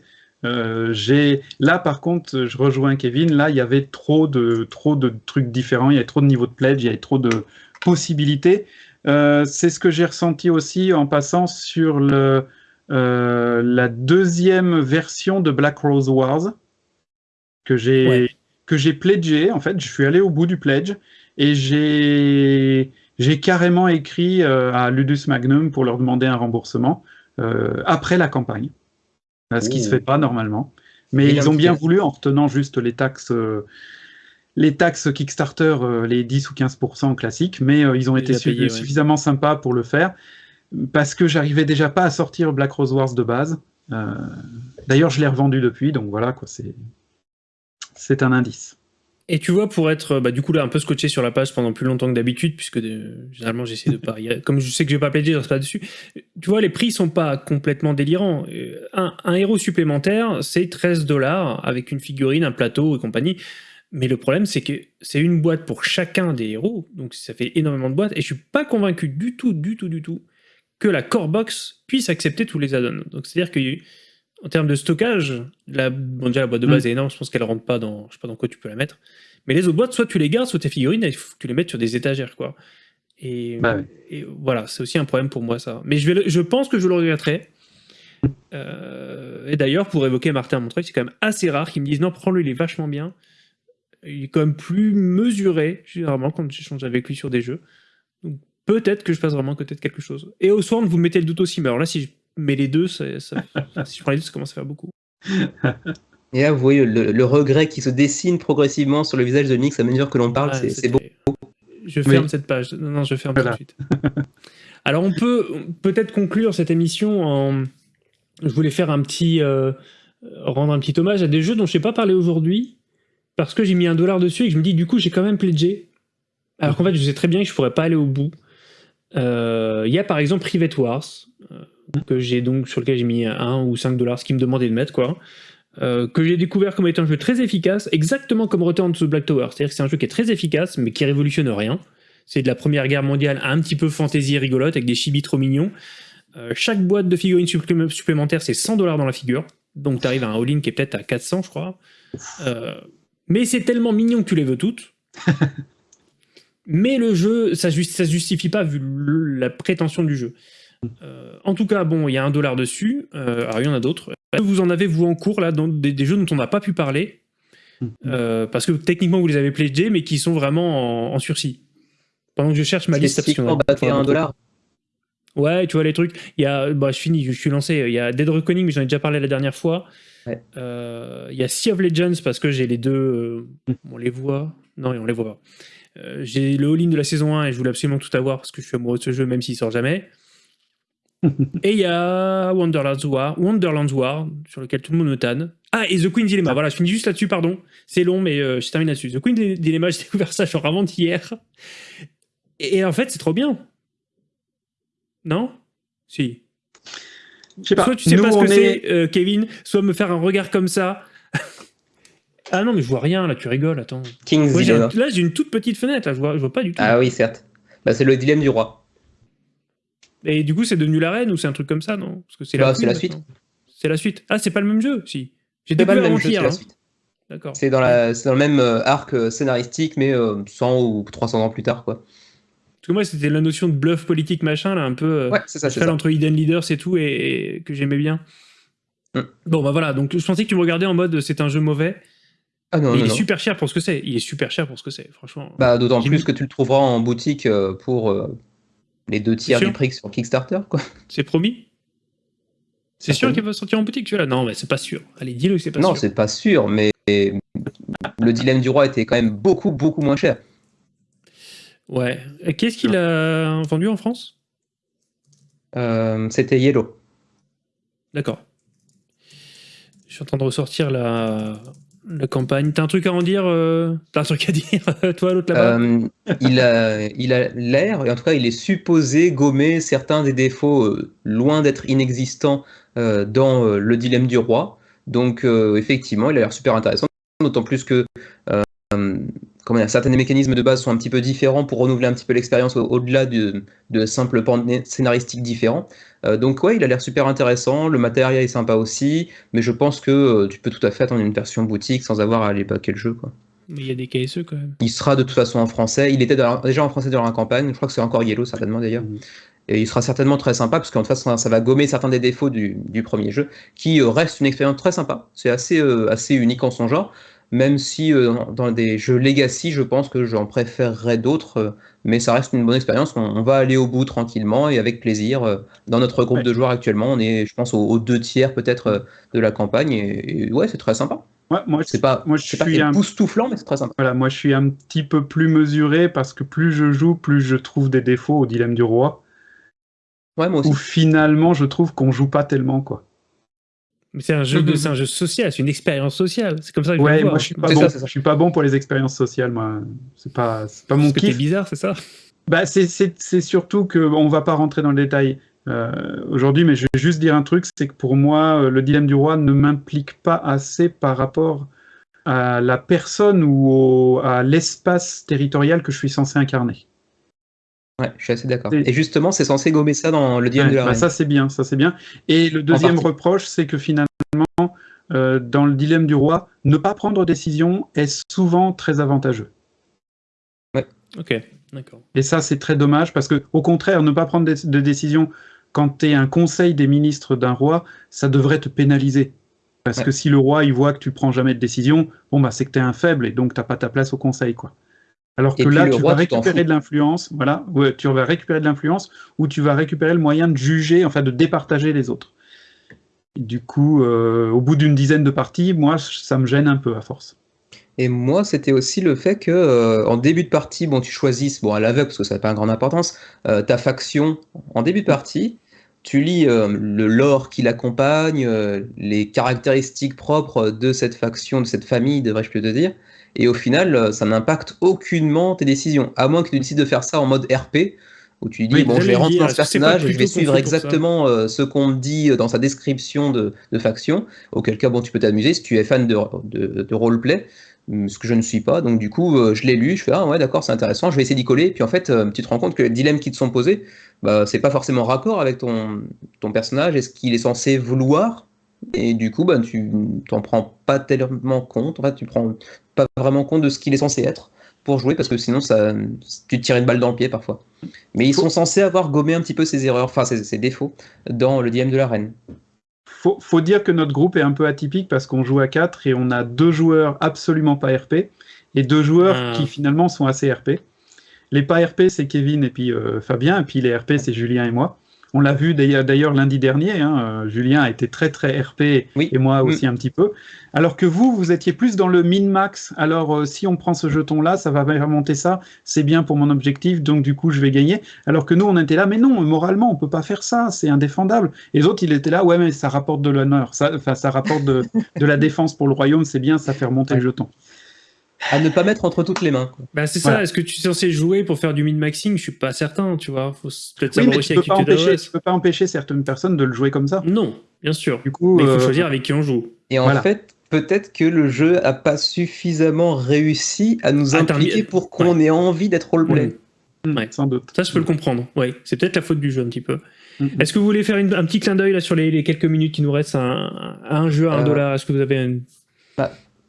Euh, j'ai là par contre, je rejoins Kevin. Là, il y avait trop de trop de trucs différents. Il y avait trop de niveaux de pledge. Il y avait trop de possibilités. Euh, c'est ce que j'ai ressenti aussi en passant sur le euh, la deuxième version de Black Rose Wars que j'ai Ouais. que j'ai pledgé. En fait, je suis allé au bout du pledge et j'ai j'ai carrément écrit à Ludus Magnum pour leur demander un remboursement après la campagne, ce qui Ouh. se fait pas normalement. Mais ils ont bien voulu en retenant juste les taxes. euh, les taxes Kickstarter, euh, les 10 ou 15% classiques, mais euh, ils ont été ouais. suffisamment sympas pour le faire, parce que j'arrivais déjà pas à sortir Black Rose Wars de base. Euh, D'ailleurs, je l'ai revendu depuis, donc voilà, quoi, c'est c'est un indice. Et tu vois, pour être bah, du coup là un peu scotché sur la page pendant plus longtemps que d'habitude, puisque euh, généralement j'essaie de pas. Comme je sais que je vais pas pledger, je reste pas dessus. Tu vois, les prix sont pas complètement délirants. Euh, Un, un héros supplémentaire, c'est 13 dollars avec une figurine, un plateau et compagnie. Mais le problème, c'est que c'est une boîte pour chacun des héros, donc ça fait énormément de boîtes. Et je suis pas convaincu du tout, du tout, du tout, que la core box puisse accepter tous les add-ons. Donc c'est-à-dire que en termes de stockage, la, bon, déjà la boîte de base est énorme, je pense qu'elle rentre pas dans, je sais pas dans quoi tu peux la mettre. Mais les autres boîtes, soit tu les gardes, soit tes figurines, il faut que tu les mettes sur des étagères, quoi. Et, Bah et voilà, c'est aussi un problème pour moi, ça. Mais je, vais le- je pense que je le regretterai. Euh, et d'ailleurs, pour évoquer Martin Montreuil, c'est quand même assez rare qu'ils me disent non, prends-le, il est vachement bien. Il est quand même plus mesuré, généralement, quand j'échange avec lui sur des jeux. Donc peut-être que je passe vraiment à côté de quelque chose. Et au Sworn, vous mettez le doute aussi, mais alors là, si mets les deux, ça- ça- si je prends les deux, ça commence à faire beaucoup. Et là, vous voyez le, le regret qui se dessine progressivement sur le visage de Nix à mesure que l'on parle. Ah, c'est beau. Je ferme Oui. cette page. Non, non, je ferme Voilà. tout de suite. Alors, on peut peut-être conclure cette émission en. Je voulais faire un petit. euh, rendre un petit hommage à des jeux dont je n'ai pas parlé aujourd'hui, parce que j'ai mis un dollar dessus et que je me dis, du coup, j'ai quand même pledgé. Alors qu'en fait, je sais très bien que je pourrais pas aller au bout. Euh, Il y a par exemple Private Wars, euh, que j'ai donc sur lequel j'ai mis 1 ou 5 dollars, ce qui me demandait de mettre, quoi. Euh, que j'ai découvert comme étant un jeu très efficace, exactement comme Return to the Black Tower. C'est-à-dire que c'est un jeu qui est très efficace, mais qui révolutionne rien. C'est de la Première Guerre mondiale un petit peu fantaisie rigolote, avec des chibis trop mignons. Euh, chaque boîte de figurines supplé- supplémentaires, c'est 100 dollars dans la figure. Donc tu arrives à un all-in qui est peut-être à 400, je crois. Euh, mais c'est tellement mignon que tu les veux toutes. mais le jeu, ça, se justifie pas vu la prétention du jeu. Euh, en tout cas, bon, il y a un dollar dessus. Euh, alors, il y en a d'autres. Vous en avez, vous, en cours, là, dans des, des jeux dont on n'a pas pu parler. Euh, parce que techniquement, vous les avez pledgés, mais qui sont vraiment en, en sursis. Pendant que je cherche ma liste. baqué à un dollar. Ouais, tu vois les trucs. Il y a, bah, je finis, je suis lancé. Il y a Dead Reckoning, mais j'en ai déjà parlé la dernière fois. Ouais. Euh, il y a Sea of Legends parce que j'ai les deux. euh, on les voit Non, on les voit pas. Euh, j'ai le all-in de la saison 1 et je voulais absolument tout avoir parce que je suis amoureux de ce jeu, même s'il sort jamais. et il y a Wonderland's War, Wonderland's War, sur lequel tout le monde me tanne. Ah, et The Queen's Dilemma. Voilà, je finis juste là-dessus, pardon. C'est long, mais euh, je termine là-dessus. The Queen's Dilemma, j'ai découvert ça genre avant-hier. Et, et en fait, c'est trop bien. Non? Si. Je sais pas. Soit tu sais Nous, pas ce que est- c'est, euh, Kevin, soit me faire un regard comme ça. ah non, mais je vois rien, là, tu rigoles, attends. King's Dilemma. là, j'ai une toute petite fenêtre, là, je vois, je vois pas du tout. Ah oui, certes. Bah, c'est le dilemme du roi. Et du coup, c'est devenu la reine ou c'est un truc comme ça, non? Parce que c'est Bah, la, queen, suite. C'est la suite. Ah, c'est pas le même jeu, si. J'ai C'est pas le même jeu, c'est la hein. suite. D'accord. C'est dans, la, c'est dans le même euh, arc euh, scénaristique, mais euh, 100 ou 300 ans plus tard, quoi. Parce que moi, c'était la notion de bluff politique, machin, là, un peu. euh, Ouais, c'est ça, ça. entre Hidden Leaders et tout, et, et que j'aimais bien. Mm. Bon, bah voilà, donc je pensais que tu me regardais en mode c'est un jeu mauvais. Ah non, non, il est non. super cher pour ce que c'est. Il est super cher pour ce que c'est, franchement. Bah, d'autant plus que tu le trouveras en boutique euh, pour euh, les deux tiers du prix sur Kickstarter, quoi. C'est promis? C'est Ah, sûr qu'il va sortir en boutique, celui-là Non, mais c'est pas sûr. Allez, dis-le que c'est pas non, sûr. c'est pas sûr, mais le dilemme du roi était quand même beaucoup, beaucoup moins cher. Ouais. Qu'est-ce qu'il a vendu en France? Euh, C'était Yellow. D'accord. Je suis en train de ressortir la, la campagne. T'as un truc à en dire euh, T'as un truc à dire, toi, l'autre là-bas? Euh, il a l'air, en tout cas, il est supposé gommer certains des défauts euh, loin d'être inexistants dans le dilemme du roi. Donc, effectivement, il a l'air super intéressant, d'autant plus que comment dire, certains des mécanismes de base sont un petit peu différents pour renouveler un petit peu l'expérience au- au-delà de, de simples pans scénaristiques différents. Euh, donc, ouais, il a l'air super intéressant, le matériel est sympa aussi, mais je pense que euh, tu peux tout à fait attendre une version boutique sans avoir à aller baquer le jeu, quoi. Mais il y a des KSE quand même. Il sera de toute façon en français. Il était la- déjà en français dans la campagne. Je crois que c'est encore Yellow, certainement d'ailleurs. Mhm. Et il sera certainement très sympa, parce qu'en fait, ça, ça va gommer certains des défauts du, du premier jeu, qui euh, reste une expérience très sympa. C'est assez, euh, assez unique en son genre, même si euh, dans- des jeux Legacy, je pense que j'en préférerais d'autres, euh, mais ça reste une bonne expérience. On, on va aller au bout tranquillement et avec plaisir. Euh, Dans notre groupe Ouais. de joueurs actuellement, on est, je pense, aux, aux deux tiers peut-être de la campagne, et, et ouais, c'est très sympa. Ouais, moi, C'est pas, moi, je c'est pas suis un époustouflant, mais c'est très sympa. Voilà, moi je suis un petit peu plus mesuré parce que plus je joue, plus je trouve des défauts au dilemme du roi. Ouais, moi aussi. Où finalement je trouve qu'on joue pas tellement quoi. C'est un jeu de, c'est un jeu social, c'est une expérience sociale. C'est comme ça que je Ouais, le vois. moi je suis pas C'est bon. ça, c'est ça. Je suis pas bon pour les expériences sociales, moi. C'est pas, c'est pas mon kiff. bizarre, c'est ça? Bah, c'est- c'est c'est surtout que on va pas rentrer dans le détail euh, aujourd'hui, mais je vais juste dire un truc, c'est que pour moi, euh, le dilemme du roi ne m'implique pas assez par rapport à la personne ou au- à l'espace territorial que je suis censé incarner. Ouais, je suis assez d'accord. Et justement, c'est censé gommer ça dans le dilemme Ouais, de la bah, reine. ça c'est bien, ça c'est bien. Et le deuxième reproche, c'est que finalement, euh, dans le dilemme du roi, ne pas prendre décision est souvent très avantageux. Ok, d'accord. Et ça, c'est très dommage parce que, au contraire, ne pas prendre de, décision quand tu es un conseil des ministres d'un roi, ça devrait te pénaliser. Parce Ouais. que si le roi il voit que tu prends jamais de décision, bon bah c'est que tu es un faible et donc t'as pas ta place au conseil quoi. Alors que là, tu roi, vas récupérer de l'influence, voilà, ouais, tu vas récupérer de l'influence ou tu vas récupérer le moyen de juger, enfin de départager les autres. Du coup, euh, au bout d'une dizaine de parties, moi, ça me gêne un peu à force. Et moi, c'était aussi le fait que euh, en début de partie, bon, tu choisisses, bon, à l'aveugle, parce que ça n'a pas une grande importance, euh, ta faction en début de partie. Tu lis euh, le lore qui l'accompagne, les caractéristiques propres de cette faction, de cette famille, devrais-je plutôt dire. Et au final, euh, ça n'impacte aucunement tes décisions, à moins que tu décides de faire ça en mode RP, où tu dis, Oui, bon, je vais rentrer dans ce c'est pas personnage et je vais suivre exactement euh, ce qu'on me dit dans sa description de, de faction, auquel cas, bon, tu peux t'amuser si tu es fan de, de, de roleplay, hum, ce que je ne suis pas. Donc, du coup, euh, je l'ai lu, je fais, ah ouais, d'accord, c'est intéressant, je vais essayer d'y coller. Puis en fait, euh, tu te rends compte que les dilemmes qui te sont posés, bah, c'est pas forcément raccord avec ton, ton personnage et ce qu'il est censé vouloir. Et du coup, bah, tu t'en prends pas tellement compte, en fait, tu prends pas vraiment compte de ce qu'il est censé être pour jouer parce que sinon ça, tu te tires une balle dans le pied parfois. Mais ils sont censés avoir gommé un petit peu ces erreurs, enfin ces, ces défauts dans le DM de la reine. Faut, faut dire que notre groupe est un peu atypique parce qu'on joue à 4 et on a deux joueurs absolument pas RP et deux joueurs Ah. qui finalement sont assez RP. Les pas RP, c'est Kevin et puis euh, Fabien, et puis les RP, c'est Julien et moi. On l'a vu d'ailleurs lundi dernier, hein, euh, Julien a été très très RP Oui. et moi Mm. aussi un petit peu. Alors que vous, vous étiez plus dans le min-max. Alors euh, si on prend ce jeton-là, ça va remonter ça, c'est bien pour mon objectif, donc du coup je vais gagner. Alors que nous, on était là, mais non, moralement, on peut pas faire ça, c'est indéfendable. Et les autres, ils étaient là, ouais, mais ça rapporte de l'honneur, ça, enfin, ça rapporte de, de la défense pour le royaume, c'est bien, ça fait remonter le jeton. À ne pas mettre entre toutes les mains. quoi. Bah, c'est ça, Voilà. est-ce que tu es censé jouer pour faire du min-maxing? Je suis pas certain, tu vois. Faut peut-être Oui, savoir mais aussi tu avec peux, pas qui tu empêcher, tu peux pas empêcher certaines personnes de le jouer comme ça. Non, bien sûr. Du coup, Mais il faut euh, choisir avec qui on joue. Et en Voilà. fait, peut-être que le jeu a pas suffisamment réussi à nous Ah, impliquer pour qu'on ait envie d'être roleplay. Mm. hmm, Ouais. sans doute. Ça, je peux le comprendre. Ouais, c'est peut-être la faute du jeu un petit peu. Mhm. Est-ce que vous voulez faire une- un petit clin d'œil là sur les, les quelques minutes qui nous restent à un, à un jeu à un Euh, dollar? Est-ce que vous avez un...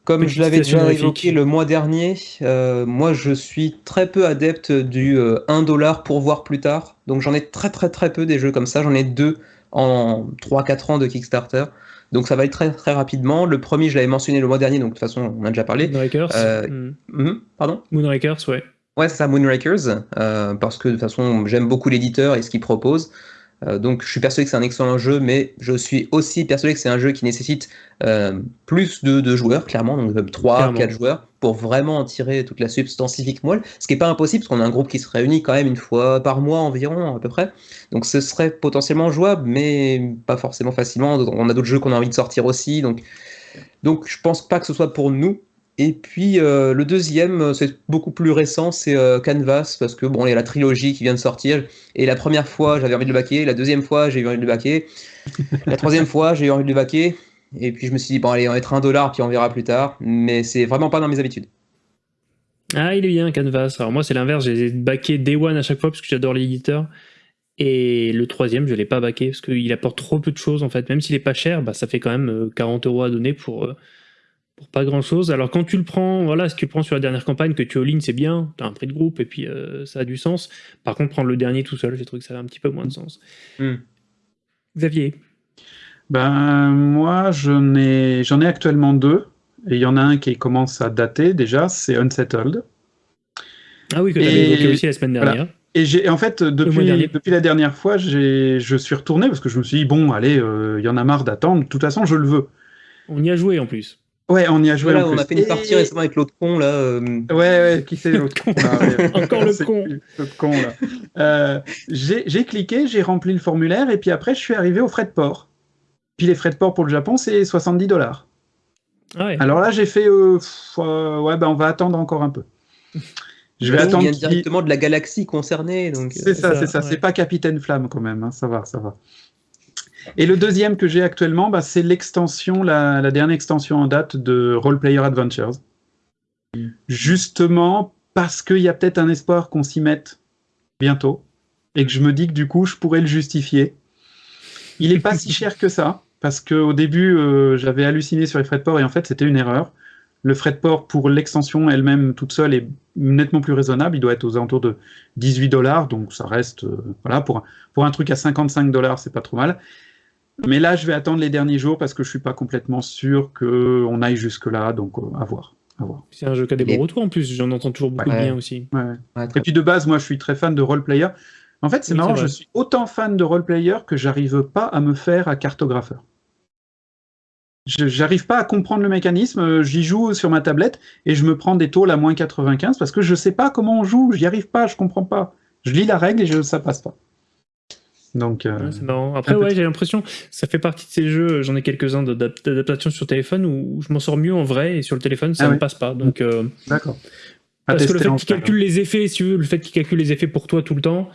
Comme je l'avais déjà évoqué le mois dernier, euh, moi je suis très peu adepte du euh, 1 dollar pour voir plus tard. Donc j'en ai très très très peu des jeux comme ça. J'en ai deux en 3-4 ans de Kickstarter. Donc ça va être très très rapidement. Le premier, je l'avais mentionné le mois dernier, donc de toute façon on a déjà parlé. Moonrakers euh, Hmm. Mhm, pardon? Moonrakers, ouais. Ouais, c'est ça, Moonrakers, euh, parce que de toute façon, j'aime beaucoup l'éditeur et ce qu'il propose. Euh, donc, je suis persuadé que c'est un excellent jeu, mais je suis aussi persuadé que c'est un jeu qui nécessite euh, plus de, de joueurs, clairement, donc 3, Clairement. 4 joueurs, pour vraiment en tirer toute la substance civique moelle. Ce qui n'est pas impossible, parce qu'on a un groupe qui se réunit quand même une fois par mois environ, à peu près. Donc, ce serait potentiellement jouable, mais pas forcément facilement. On a d'autres jeux qu'on a envie de sortir aussi. Donc, Donc je pense pas que ce soit pour nous. Et puis euh, le deuxième, c'est beaucoup plus récent, c'est euh, Canvas, parce que bon, il y a la trilogie qui vient de sortir. Et la première fois, j'avais envie de le baquer. La deuxième fois, j'ai eu envie de le baquer. la troisième fois, j'ai eu envie de le baquer. Et puis je me suis dit, bon, allez, on va mettre un dollar, puis on verra plus tard. Mais c'est vraiment pas dans mes habitudes. Ah, il est bien, Canvas. Alors moi, c'est l'inverse. J'ai baqué Day One à chaque fois parce que j'adore l'éditeur. Et le troisième, je l'ai pas baqué parce qu'il apporte trop peu de choses en fait. Même s'il est pas cher, bah, ça fait quand même 40 euh, euros à donner pour, euh, pour pas grand chose. Alors quand tu le prends, voilà, si tu le prends sur la dernière campagne, que tu all-in, c'est bien, tu as un prix de groupe et puis euh, ça a du sens. Par contre, prendre le dernier tout seul, j'ai trouvé que ça avait un petit peu moins de sens. Hmm. Xavier Ben, moi, j'en ai, j'en ai actuellement deux. Et il y en a un qui commence à dater déjà, c'est Unsettled. Ah oui, que tu avais évoqué aussi la semaine dernière. Et j'ai en fait depuis, depuis la dernière fois, je suis retourné parce que je me suis dit bon, allez, euh, il y en a marre d'attendre. De toute façon, je le veux. On y a joué en plus. Ouais, on y a joué. on a fait une partie récemment avec l'autre con là. Euh. Ouais, ouais, qui c'est l'autre con Encore le con. L'autre con là. Euh, j'ai cliqué, j'ai rempli le formulaire et puis après je suis arrivé aux frais de port. Puis les frais de port pour le Japon c'est 70 dollars. Ah ouais. Alors là j'ai fait ouais ben on va attendre encore un peu. Je vais attendre. vient directement de la galaxie concernée. C'est ça, c'est ça. C'est pas Capitaine Flamme quand même. Hein. Ça va, ça va. Et le deuxième que j'ai actuellement, bah, c'est l'extension, la, dernière extension en date de Role Player Adventures. Justement parce qu'il y a peut-être un espoir qu'on s'y mette bientôt et que je me dis que du coup, je pourrais le justifier. Il n'est pas si cher que ça parce qu'au début, euh, j'avais halluciné sur les frais de port et en fait, c'était une erreur. Le frais de port pour l'extension elle-même toute seule est nettement plus raisonnable. Il doit être aux alentours de 18 dollars, donc ça reste, euh, voilà, pour, pour un truc à 55 dollars, c'est pas trop mal. Mais là, je vais attendre les derniers jours parce que je suis pas complètement sûr qu'on aille jusque-là, donc euh, à voir. C'est un jeu qui a des bons retours en plus, j'en entends toujours beaucoup de bien aussi. Et puis de base, moi je suis très fan de role-player. En fait, c'est marrant, je suis autant fan de role-player que j'arrive pas à me faire à cartographeur. J'arrive pas à comprendre le mécanisme, euh, j'y joue sur ma tablette et je me prends des tôles à moins 95 parce que je sais pas comment on joue, j'y arrive pas, je comprends pas. Je lis la règle et je, ça passe pas. Donc, euh, Après, ouais, j'ai l'impression, ça fait partie de ces jeux, j'en ai quelques-uns d'adaptation sur téléphone où je m'en sors mieux en vrai et sur le téléphone ça ah ne passe pas. Donc, euh, D'accord. Parce que le fait qu'il calcule les effets, si tu veux, le fait qu'il calcule les effets pour toi tout le temps,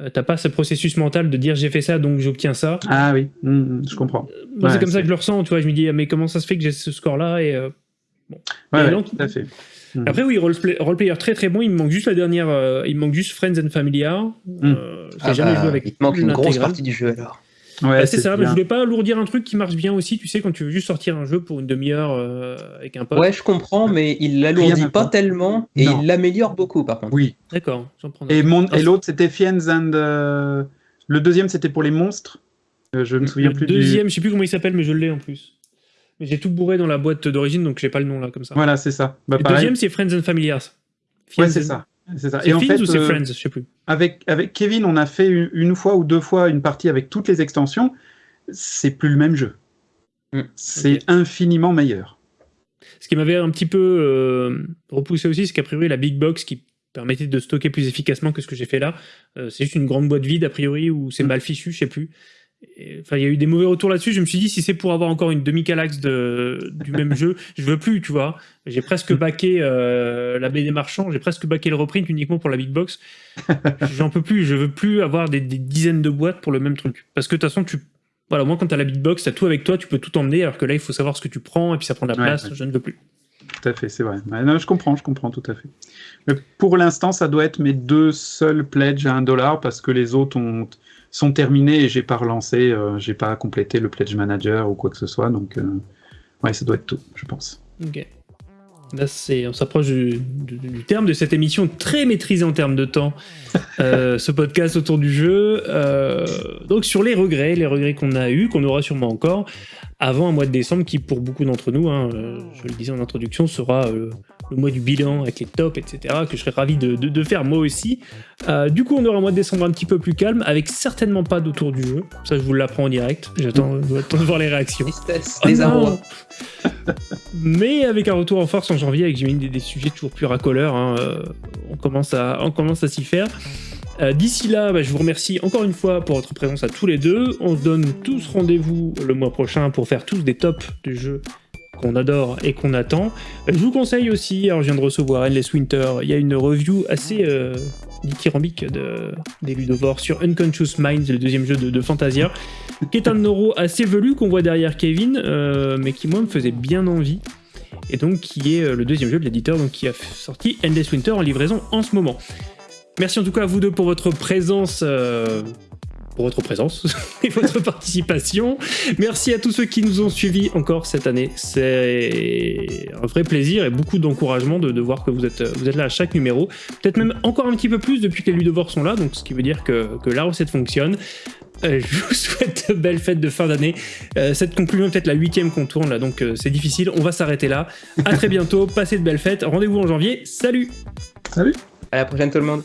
euh, t'as pas ce processus mental de dire j'ai fait ça donc j'obtiens ça. Ah oui, mmh, mmh, je comprends. Euh, c'est comme ça que je le ressens, tu vois. Je me dis ah, mais comment ça se fait que j'ai ce score là et euh, bon. Ouais, tout à fait. Mmh. Après oui, roleplayer très très bon. Il me manque juste la dernière, il me manque juste Friends and Familiar. Ah jamais bah, joué avec. Il te manque une grosse partie du jeu alors. Ouais, bah, c'est ça, mais je voulais pas alourdir un truc qui marche bien aussi, tu sais, quand tu veux juste sortir un jeu pour une demi-heure euh, avec un pote. Ouais, je comprends, mais il l'alourdit pas tellement et il l'améliore beaucoup par contre. Oui. D'accord, j'en prends. Et, mon... et l'autre c'était Fiends and. Euh, le deuxième c'était pour les monstres. Euh, je me souviens plus. Le deuxième, je sais plus comment il s'appelle, mais je l'ai en plus. Mais j'ai tout bourré dans la boîte d'origine, donc j'ai pas le nom là comme ça. Voilà, c'est ça. Bah, le deuxième c'est Friends and Familiars. ouais, c'est ça. C'est ça. Et en fait, ou c'est Friends, je sais plus. Avec, avec Kevin, on a fait une fois ou deux fois une partie avec toutes les extensions c'est plus le même jeu. Mm. C'est infiniment meilleur. Ce qui m'avait un petit peu euh, repoussé aussi, c'est qu'a priori la big box qui permettait de stocker plus efficacement que ce que j'ai fait là, euh, c'est juste une grande boîte vide a priori ou c'est mm. mal fichu, je sais plus. Enfin, il y a eu des mauvais retours là-dessus. Je me suis dit, si c'est pour avoir encore une demi-calax du même jeu, je veux plus, tu vois. J'ai presque baqué euh, la BD Marchand, j'ai presque baqué le reprint uniquement pour la big box. J'en peux plus, je veux plus avoir des, des, dizaines de boîtes pour le même truc. Parce que de toute façon, tu voilà, moi, quand tu as la beatbox, tu as tout avec toi, tu peux tout emmener, alors que là, il faut savoir ce que tu prends, et puis ça prend de la place, je ne veux plus. Tout à fait, c'est vrai. Non, je comprends, je comprends tout à fait. Mais pour l'instant, ça doit être mes deux seuls pledges à un dollar, parce que les autres ont, sont terminés et j'ai pas relancé, euh, j'ai pas complété le pledge manager ou quoi que ce soit, donc euh, ouais, ça doit être tout, je pense. Ok. Là, on s'approche du, terme de cette émission très maîtrisée en termes de temps, euh, ce podcast autour du jeu. Euh, donc sur les regrets, les regrets qu'on a eus, qu'on aura sûrement encore, avant un mois de décembre qui, pour beaucoup d'entre nous, hein, euh, je le disais en introduction, sera le mois du bilan avec les tops, etc., que je serais ravi de, faire moi aussi. du coup, on aura un mois de décembre un petit peu plus calme, avec certainement pas d'autour du jeu. Ça, je vous l'apprends en direct. J'attends de voir les réactions. les oh Mais avec un retour en force en janvier, avec des, des sujets toujours plus racoleurs, hein, euh, on commence à, on commence à s'y faire. Euh, d'ici là, bah, je vous remercie encore une fois pour votre présence à tous les deux. On se donne tous rendez-vous le mois prochain pour faire tous des tops de jeux qu'on adore et qu'on attend. Je vous conseille aussi, alors je viens de recevoir Endless Winter, il y a une review assez euh, dithyrambique de, des Ludovores sur Unconscious Minds, le deuxième jeu de, Fantasia, qui est un euro assez velu qu'on voit derrière Kevin, euh, mais qui moi me faisait bien envie. Et donc qui est euh, le deuxième jeu de l'éditeur donc qui a sorti Endless Winter en livraison en ce moment. Merci en tout cas à vous deux pour votre présence pour votre présence et votre participation. Merci à tous ceux qui nous ont suivis encore cette année. C'est un vrai plaisir et beaucoup d'encouragement de, voir que vous êtes, vous êtes là à chaque numéro. Peut-être même encore un petit peu plus depuis que les Ludovores sont là, donc ce qui veut dire que, que la recette fonctionne. Euh, je vous souhaite de belles fêtes de fin d'année. Euh, cette conclusion est peut-être la huitième qu'on tourne là, donc euh, c'est difficile. On va s'arrêter là. À très bientôt. Passez de belles fêtes. Rendez-vous en janvier. Salut. Salut. À la prochaine tout le monde.